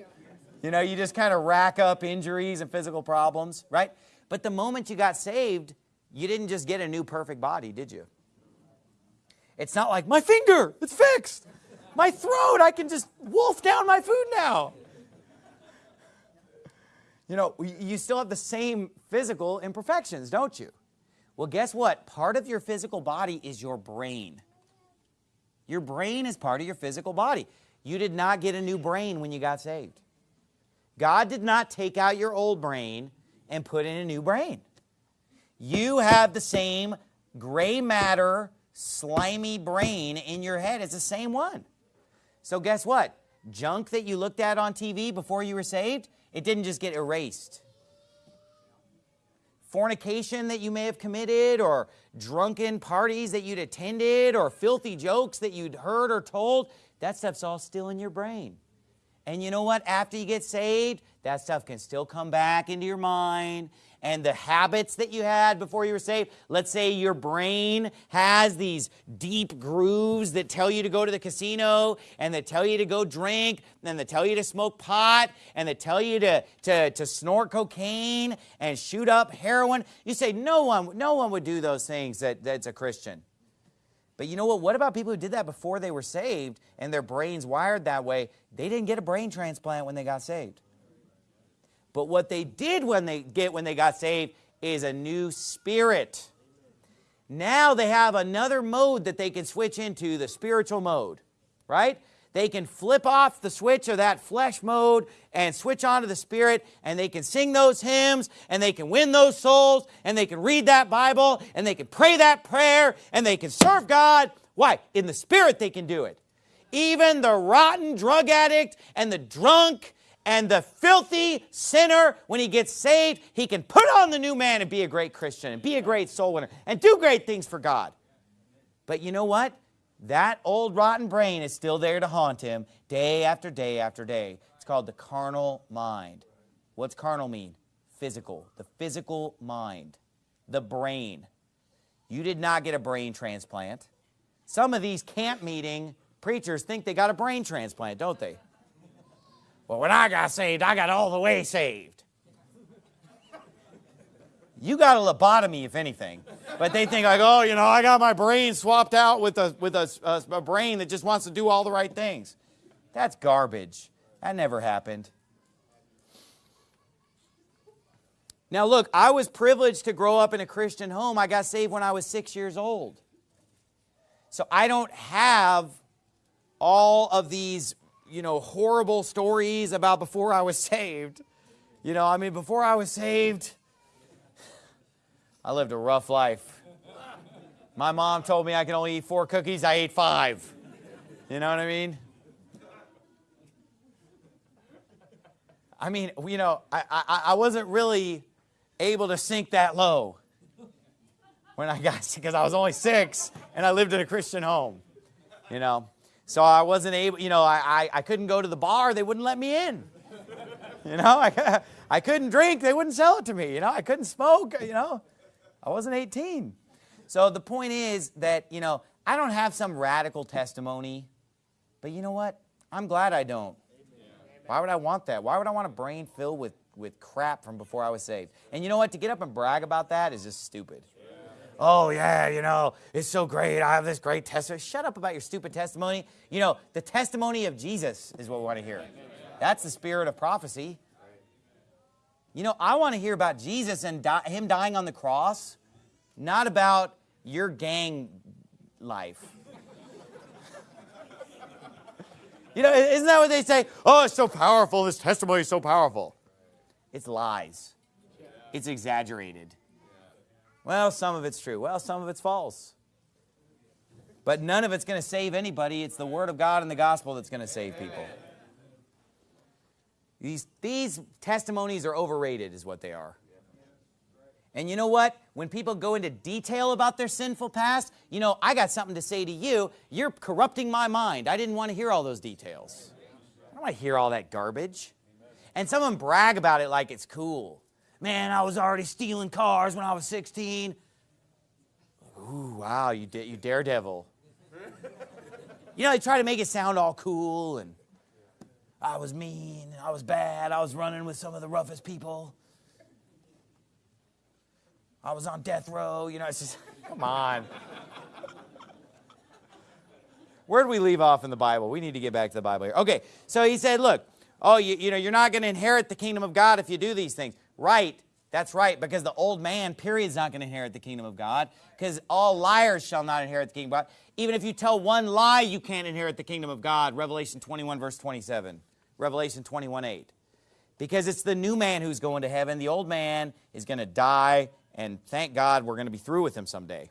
You know, you just kind of rack up injuries and physical problems, right? But the moment you got saved, you didn't just get a new perfect body, did you? It's not like, my finger, it's fixed. My throat, I can just wolf down my food now. You know, you still have the same physical imperfections, don't you? Well, guess what? Part of your physical body is your brain. Your brain is part of your physical body. You did not get a new brain when you got saved. God did not take out your old brain and put in a new brain. You have the same gray matter, slimy brain in your head. It's the same one. So guess what? Junk that you looked at on TV before you were saved, it didn't just get erased. Fornication that you may have committed or drunken parties that you'd attended or filthy jokes that you'd heard or told, that stuff's all still in your brain. And you know what? After you get saved, that stuff can still come back into your mind and the habits that you had before you were saved. Let's say your brain has these deep grooves that tell you to go to the casino and that tell you to go drink and that tell you to smoke pot and that tell you to, to, to snort cocaine and shoot up heroin. You say no one, no one would do those things that, that's a Christian. But you know what? What about people who did that before they were saved and their brains wired that way? They didn't get a brain transplant when they got saved. But what they did when they get when they got saved is a new spirit. Now they have another mode that they can switch into, the spiritual mode, right? They can flip off the switch of that flesh mode and switch on to the spirit and they can sing those hymns and they can win those souls and they can read that Bible and they can pray that prayer and they can serve God. Why? In the spirit they can do it. Even the rotten drug addict and the drunk and the filthy sinner, when he gets saved, he can put on the new man and be a great Christian and be a great soul winner and do great things for God. But you know what? That old rotten brain is still there to haunt him day after day after day. It's called the carnal mind. What's carnal mean? Physical. The physical mind. The brain. You did not get a brain transplant. Some of these camp meeting preachers think they got a brain transplant, don't they? Well, when I got saved, I got all the way saved. You got a lobotomy, if anything. But they think like, oh, you know, I got my brain swapped out with a, with a, a, a brain that just wants to do all the right things. That's garbage. That never happened. Now look, I was privileged to grow up in a Christian home. I got saved when I was six years old. So I don't have all of these you know, horrible stories about before I was saved. You know, I mean, before I was saved, I lived a rough life. My mom told me I can only eat four cookies, I ate five. You know what I mean? I mean, you know, I, I, I wasn't really able to sink that low when I got, <laughs> because I was only six and I lived in a Christian home, you know. So I wasn't able, you know, I, I, couldn't go to the bar. They wouldn't let me in. <laughs> You know, I, I couldn't drink. They wouldn't sell it to me. You know, I couldn't smoke. You know, I wasn't 18. So the point is that, you know, I don't have some radical testimony. But you know what? I'm glad I don't. Why would I want that? Why would I want a brain filled with, with crap from before I was saved? And you know what? To get up and brag about that is just stupid oh yeah, you know, it's so great. I have this great testimony. Shut up about your stupid testimony. You know, the testimony of Jesus is what we want to hear. That's the spirit of prophecy. You know, I want to hear about Jesus and him dying on the cross, not about your gang life. you know, isn't that what they say? Oh, it's so powerful. This testimony is so powerful. It's lies. It's exaggerated. Well, some of it's true. Well, some of it's false. But none of it's going to save anybody. It's the Word of God and the gospel that's going to save people. These, these testimonies are overrated is what they are. And you know what? When people go into detail about their sinful past, you know, I got something to say to you. You're corrupting my mind. I didn't want to hear all those details. I don't want to hear all that garbage. And someone brag about it like it's cool. Man, I was already stealing cars when I was 16. Ooh, wow, you, you daredevil. You know, they try to make it sound all cool and I was mean, I was bad, I was running with some of the roughest people. I was on death row, you know, it's just, <laughs> come on. Where did we leave off in the Bible? We need to get back to the Bible here. Okay, so he said, look, oh, you, you know, you're not going to inherit the kingdom of God if you do these things. Right, That's right, because the old man, period, is not going to inherit the kingdom of God, because all liars shall not inherit the kingdom of God. Even if you tell one lie, you can't inherit the kingdom of God. Revelation 21, verse 27. Revelation 21, 8. Because it's the new man who's going to heaven. The old man is going to die, and thank God we're going to be through with him someday.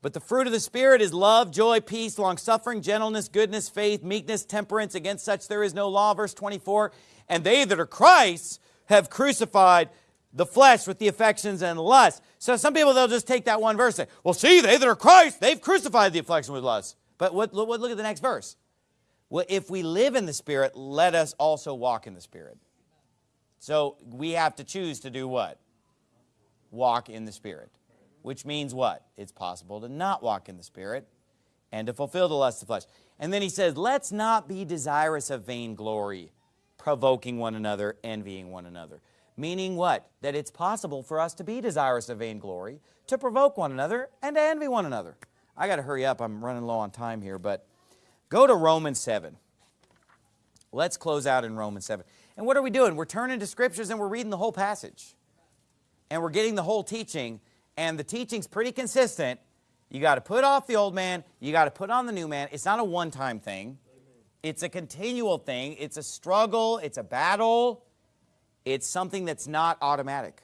But the fruit of the Spirit is love, joy, peace, long-suffering, gentleness, goodness, faith, meekness, temperance. Against such there is no law. Verse 24. And they that are Christ's have crucified the flesh with the affections and lust. So some people, they'll just take that one verse and say, well, see, they that are Christ, they've crucified the affection with lust. But what, look, look at the next verse. Well, if we live in the Spirit, let us also walk in the Spirit. So we have to choose to do what? Walk in the Spirit. Which means what? It's possible to not walk in the Spirit and to fulfill the lust of the flesh. And then he says, let's not be desirous of vainglory provoking one another, envying one another. Meaning what? That it's possible for us to be desirous of vainglory, to provoke one another, and to envy one another. I got to hurry up. I'm running low on time here, but go to Romans 7. Let's close out in Romans 7. And what are we doing? We're turning to scriptures and we're reading the whole passage. And we're getting the whole teaching. And the teaching's pretty consistent. You got to put off the old man. You got to put on the new man. It's not a one-time thing. It's a continual thing. It's a struggle. It's a battle. It's something that's not automatic.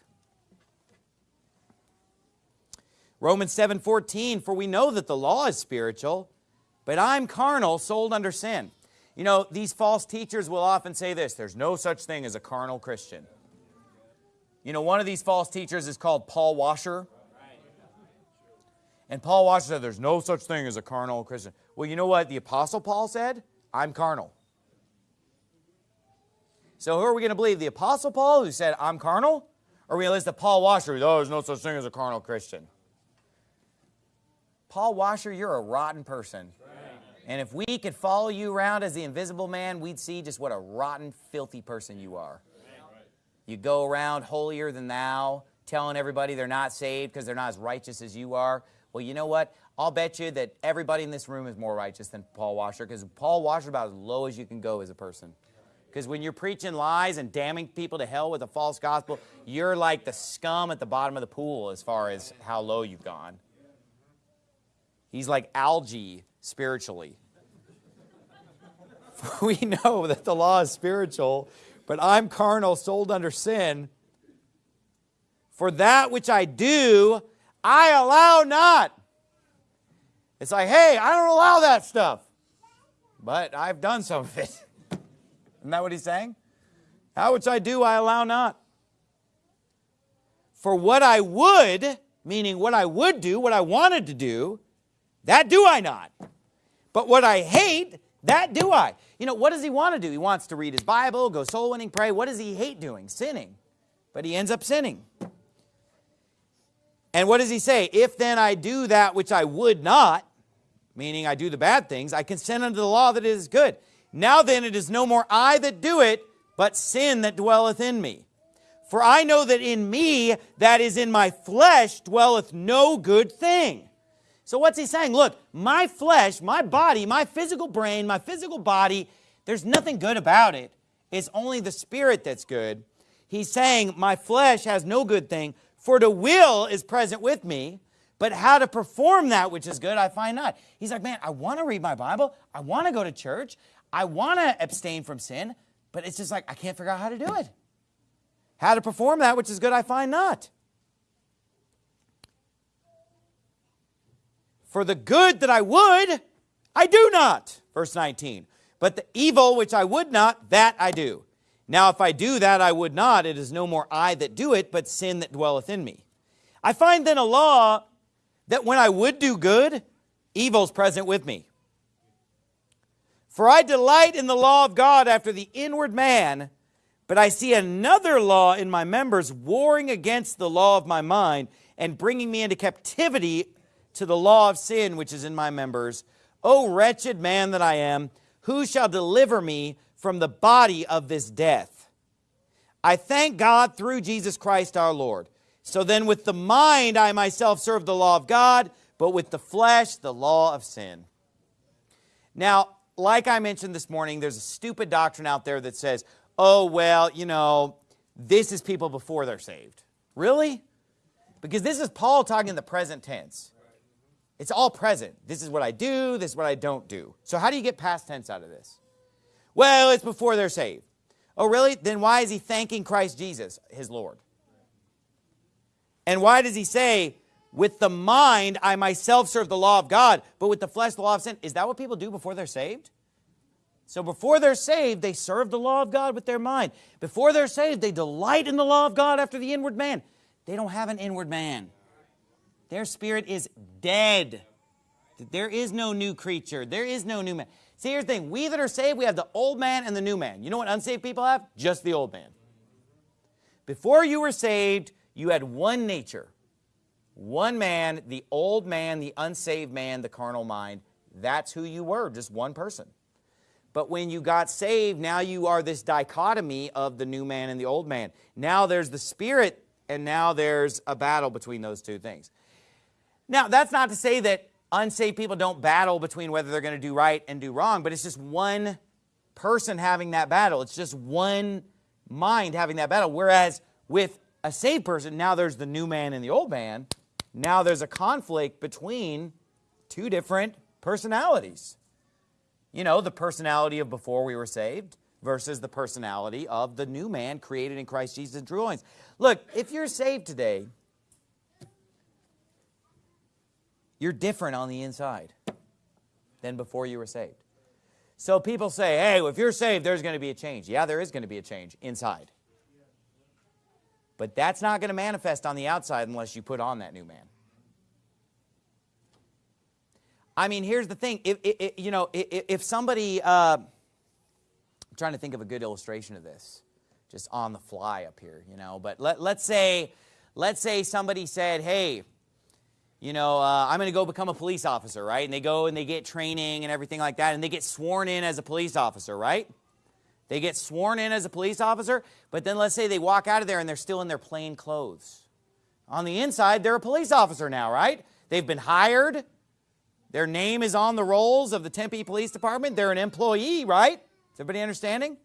Romans 7:14 for we know that the law is spiritual but I'm carnal sold under sin. You know, these false teachers will often say this, there's no such thing as a carnal Christian. You know, one of these false teachers is called Paul Washer. And Paul Washer said there's no such thing as a carnal Christian. Well, you know what the apostle Paul said? I'm carnal. So who are we going to believe? The Apostle Paul who said, I'm carnal? Or are we going to listen to Paul Washer who oh, there's no such thing as a carnal Christian? Paul Washer, you're a rotten person. And if we could follow you around as the invisible man, we'd see just what a rotten, filthy person you are. You go around holier than thou, telling everybody they're not saved because they're not as righteous as you are. Well, you know what? I'll bet you that everybody in this room is more righteous than Paul Washer because Paul Washer about as low as you can go as a person. Because when you're preaching lies and damning people to hell with a false gospel, you're like the scum at the bottom of the pool as far as how low you've gone. He's like algae spiritually. <laughs> we know that the law is spiritual, but I'm carnal, sold under sin. For that which I do, I allow not. It's like, hey, I don't allow that stuff. But I've done some of it. <laughs> Isn't that what he's saying? How which I do, I allow not. For what I would, meaning what I would do, what I wanted to do, that do I not. But what I hate, that do I. You know, what does he want to do? He wants to read his Bible, go soul winning, pray. What does he hate doing? Sinning. But he ends up sinning. And what does he say? If then I do that which I would not, meaning I do the bad things, I consent unto the law that it is good. Now then it is no more I that do it, but sin that dwelleth in me. For I know that in me, that is in my flesh, dwelleth no good thing. So what's he saying? Look, my flesh, my body, my physical brain, my physical body, there's nothing good about it. It's only the spirit that's good. He's saying, my flesh has no good thing, for the will is present with me, but how to perform that which is good, I find not. He's like, man, I want to read my Bible. I want to go to church. I want to abstain from sin, but it's just like, I can't figure out how to do it. How to perform that which is good, I find not. For the good that I would, I do not. Verse 19. But the evil which I would not, that I do. Now if I do that I would not, it is no more I that do it, but sin that dwelleth in me. I find then a law that when I would do good, evil's present with me. For I delight in the law of God after the inward man, but I see another law in my members warring against the law of my mind and bringing me into captivity to the law of sin which is in my members. O wretched man that I am, who shall deliver me from the body of this death? I thank God through Jesus Christ our Lord. So then with the mind I myself serve the law of God, but with the flesh the law of sin. Now, like I mentioned this morning, there's a stupid doctrine out there that says, oh, well, you know, this is people before they're saved. Really? Because this is Paul talking in the present tense. It's all present. This is what I do, this is what I don't do. So how do you get past tense out of this? Well, it's before they're saved. Oh, really? Then why is he thanking Christ Jesus, his Lord? And why does he say, with the mind I myself serve the law of God, but with the flesh the law of sin? Is that what people do before they're saved? So before they're saved, they serve the law of God with their mind. Before they're saved, they delight in the law of God after the inward man. They don't have an inward man. Their spirit is dead. There is no new creature. There is no new man. See, here's the thing. We that are saved, we have the old man and the new man. You know what unsaved people have? Just the old man. Before you were saved, you had one nature. One man, the old man, the unsaved man, the carnal mind. That's who you were, just one person. But when you got saved, now you are this dichotomy of the new man and the old man. Now there's the spirit, and now there's a battle between those two things. Now, that's not to say that unsaved people don't battle between whether they're going to do right and do wrong, but it's just one person having that battle. It's just one mind having that battle. Whereas with a saved person, now there's the new man and the old man. Now there's a conflict between two different personalities. You know, the personality of before we were saved versus the personality of the new man created in Christ Jesus in true holiness. Look, if you're saved today, You're different on the inside than before you were saved. So people say, hey, if you're saved, there's going to be a change. Yeah, there is going to be a change inside. But that's not going to manifest on the outside unless you put on that new man. I mean, here's the thing. If, if you know, if, if somebody, uh, I'm trying to think of a good illustration of this, just on the fly up here, you know. But let, let's say, let's say somebody said, hey, you know, uh, I'm going to go become a police officer, right? And they go and they get training and everything like that, and they get sworn in as a police officer, right? They get sworn in as a police officer, but then let's say they walk out of there and they're still in their plain clothes. On the inside, they're a police officer now, right? They've been hired. Their name is on the rolls of the Tempe Police Department. They're an employee, right? Is everybody understanding?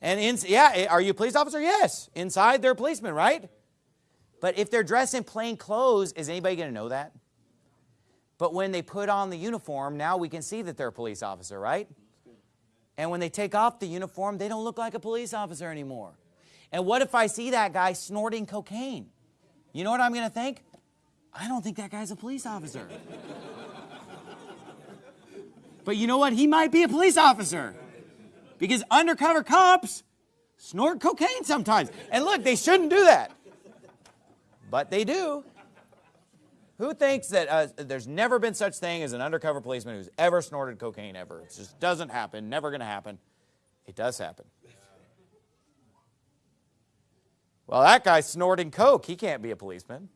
And in, yeah, eh, are you a police officer? Yes. Inside, they're a policeman, right? But if they're dressed in plain clothes, is anybody going to know that? But when they put on the uniform, now we can see that they're a police officer, right? And when they take off the uniform, they don't look like a police officer anymore. And what if I see that guy snorting cocaine? You know what I'm going to think? I don't think that guy's a police officer. but you know what? He might be a police officer. Because undercover cops snort cocaine sometimes. And look, they shouldn't do that but they do. Who thinks that uh, there's never been such thing as an undercover policeman who's ever snorted cocaine ever? It just doesn't happen, never to happen. It does happen. Well, that guy's snorting coke. He can't be a policeman.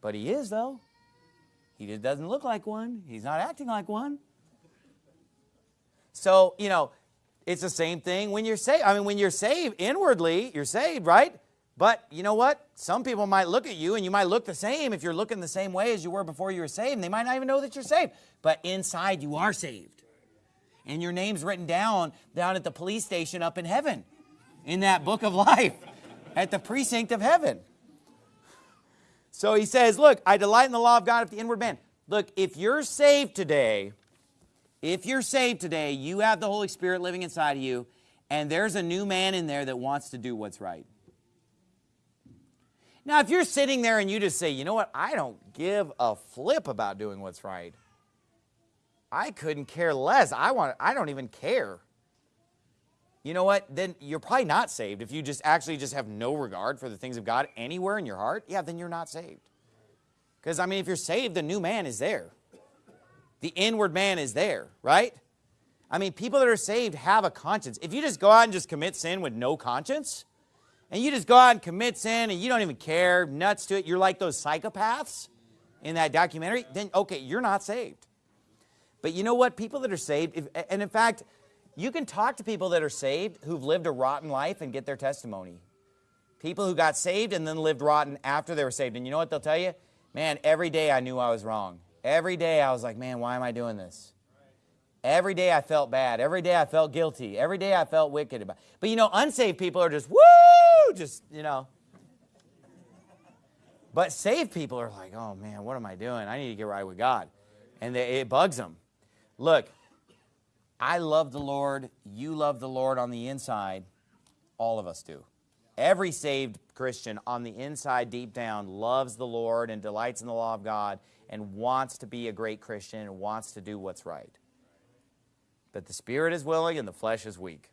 But he is, though. He just doesn't look like one. He's not acting like one. So, you know, it's the same thing when you're saved. I mean, when you're saved inwardly, you're saved, right? But you know what? Some people might look at you and you might look the same if you're looking the same way as you were before you were saved. They might not even know that you're saved. But inside you are saved. And your name's written down down at the police station up in heaven in that book of <laughs> life at the precinct of heaven. So he says, look, I delight in the law of God of the inward man. Look, if you're saved today, if you're saved today, you have the Holy Spirit living inside of you, and there's a new man in there that wants to do what's right. Now, if you're sitting there and you just say, you know what, I don't give a flip about doing what's right. I couldn't care less. I want I don't even care. You know what? Then you're probably not saved. If you just actually just have no regard for the things of God anywhere in your heart, yeah, then you're not saved. Because I mean, if you're saved, the new man is there. The inward man is there, right? I mean, people that are saved have a conscience. If you just go out and just commit sin with no conscience, and you just go out and commit sin and you don't even care, nuts to it, you're like those psychopaths in that documentary, then okay, you're not saved. But you know what? People that are saved, if, and in fact, you can talk to people that are saved who've lived a rotten life and get their testimony. People who got saved and then lived rotten after they were saved. And you know what they'll tell you? Man, every day I knew I was wrong. Every day I was like, man, why am I doing this? Every day I felt bad. Every day I felt guilty. Every day I felt wicked. About. But you know, unsaved people are just, woo! Just, you know. But saved people are like, oh man, what am I doing? I need to get right with God. And they, it bugs them. Look, I love the Lord. You love the Lord on the inside. All of us do. Every saved Christian on the inside, deep down, loves the Lord and delights in the law of God and wants to be a great Christian and wants to do what's right. But the spirit is willing and the flesh is weak.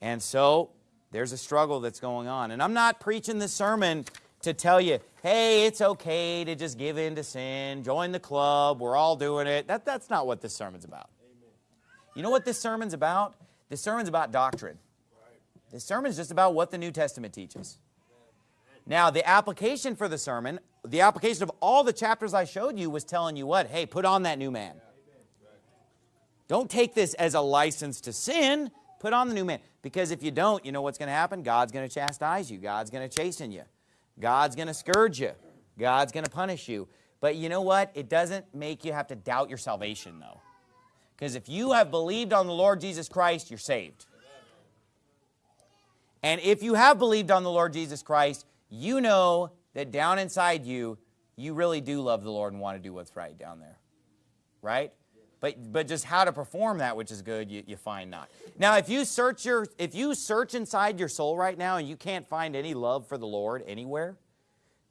And so there's a struggle that's going on. And I'm not preaching this sermon to tell you, hey, it's okay to just give in to sin, join the club, we're all doing it. That, that's not what this sermon's about. Amen. You know what this sermon's about? This sermon's about doctrine. This sermon's just about what the New Testament teaches. Now, the application for the sermon, the application of all the chapters I showed you was telling you what? Hey, put on that new man. Don't take this as a license to sin. Put on the new man. Because if you don't, you know what's going to happen? God's going to chastise you. God's going to chasten you. God's going to scourge you. God's going to punish you. But you know what? It doesn't make you have to doubt your salvation, though. Because if you have believed on the Lord Jesus Christ, you're saved. And if you have believed on the Lord Jesus Christ, you know that down inside you, you really do love the Lord and want to do what's right down there. Right? But, but just how to perform that which is good, you, you find not. Now, if you search your if you search inside your soul right now and you can't find any love for the Lord anywhere,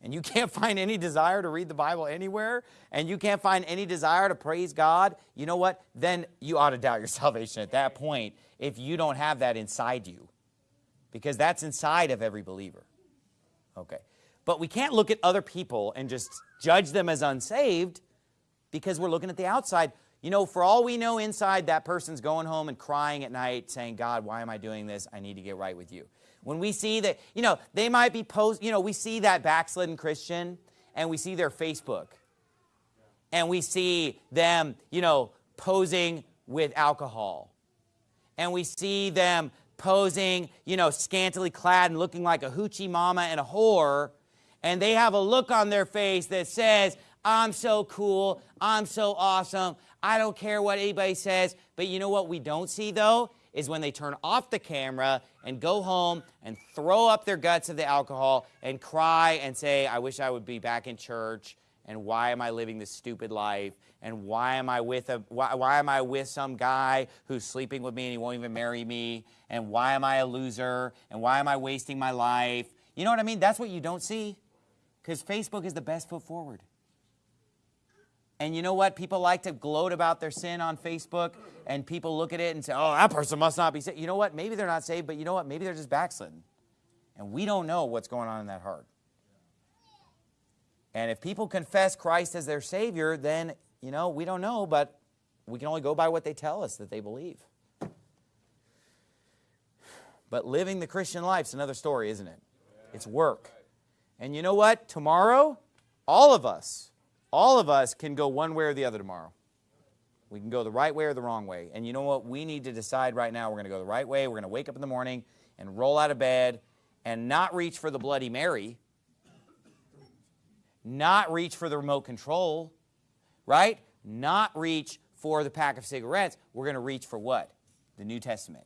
and you <laughs> can't find any desire to read the Bible anywhere, and you can't find any desire to praise God, you know what? Then you ought to doubt your <laughs> salvation at that point if you don't have that inside you. Because that's inside of every believer. Okay. But we can't look at other people and just judge them as unsaved because we're looking at the outside. You know, for all we know inside, that person's going home and crying at night saying, God, why am I doing this? I need to get right with you. When we see that, you know, they might be post, you know, we see that backslidden Christian and we see their Facebook. And we see them, you know, posing with alcohol. And we see them posing, you know, scantily clad and looking like a hoochie mama and a whore. And they have a look on their face that says, I'm so cool, I'm so awesome, I don't care what anybody says. But you know what we don't see though? Is when they turn off the camera and go home and throw up their guts of the alcohol and cry and say, I wish I would be back in church and why am I living this stupid life? And why am I with a why, why, am I with some guy who's sleeping with me and he won't even marry me? And why am I a loser? And why am I wasting my life? You know what I mean? That's what you don't see. Because Facebook is the best foot forward and you know what? People like to gloat about their sin on Facebook, and people look at it and say, oh, that person must not be saved. You know what? Maybe they're not saved, but you know what? Maybe they're just backslidden. And we don't know what's going on in that heart. And if people confess Christ as their Savior, then, you know, we don't know, but we can only go by what they tell us that they believe. But living the Christian life is another story, isn't it? It's work. And you know what? Tomorrow, all of us, all of us can go one way or the other tomorrow. We can go the right way or the wrong way. And you know what? We need to decide right now we're going to go the right way. We're going to wake up in the morning and roll out of bed and not reach for the Bloody Mary, not reach for the remote control, right? Not reach for the pack of cigarettes. We're going to reach for what? The New Testament.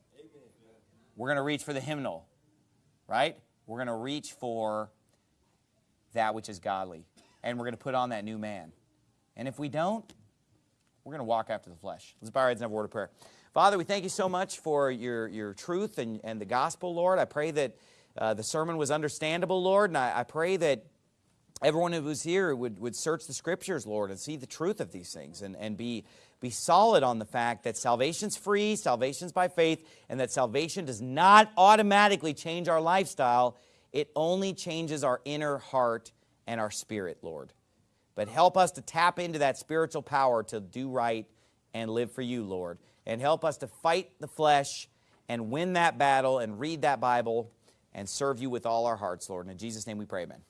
We're going to reach for the hymnal, right? We're going to reach for that which is godly and we're going to put on that new man. And if we don't, we're going to walk after the flesh. Let's bow our heads and have a word of prayer. Father, we thank you so much for your, your truth and, and the gospel, Lord. I pray that uh, the sermon was understandable, Lord, and I, I pray that everyone who was here would, would search the scriptures, Lord, and see the truth of these things and, and be, be solid on the fact that salvation's free, salvation's by faith, and that salvation does not automatically change our lifestyle. It only changes our inner heart and our spirit, Lord. But help us to tap into that spiritual power to do right and live for you, Lord. And help us to fight the flesh and win that battle and read that Bible and serve you with all our hearts, Lord. And in Jesus' name we pray, amen.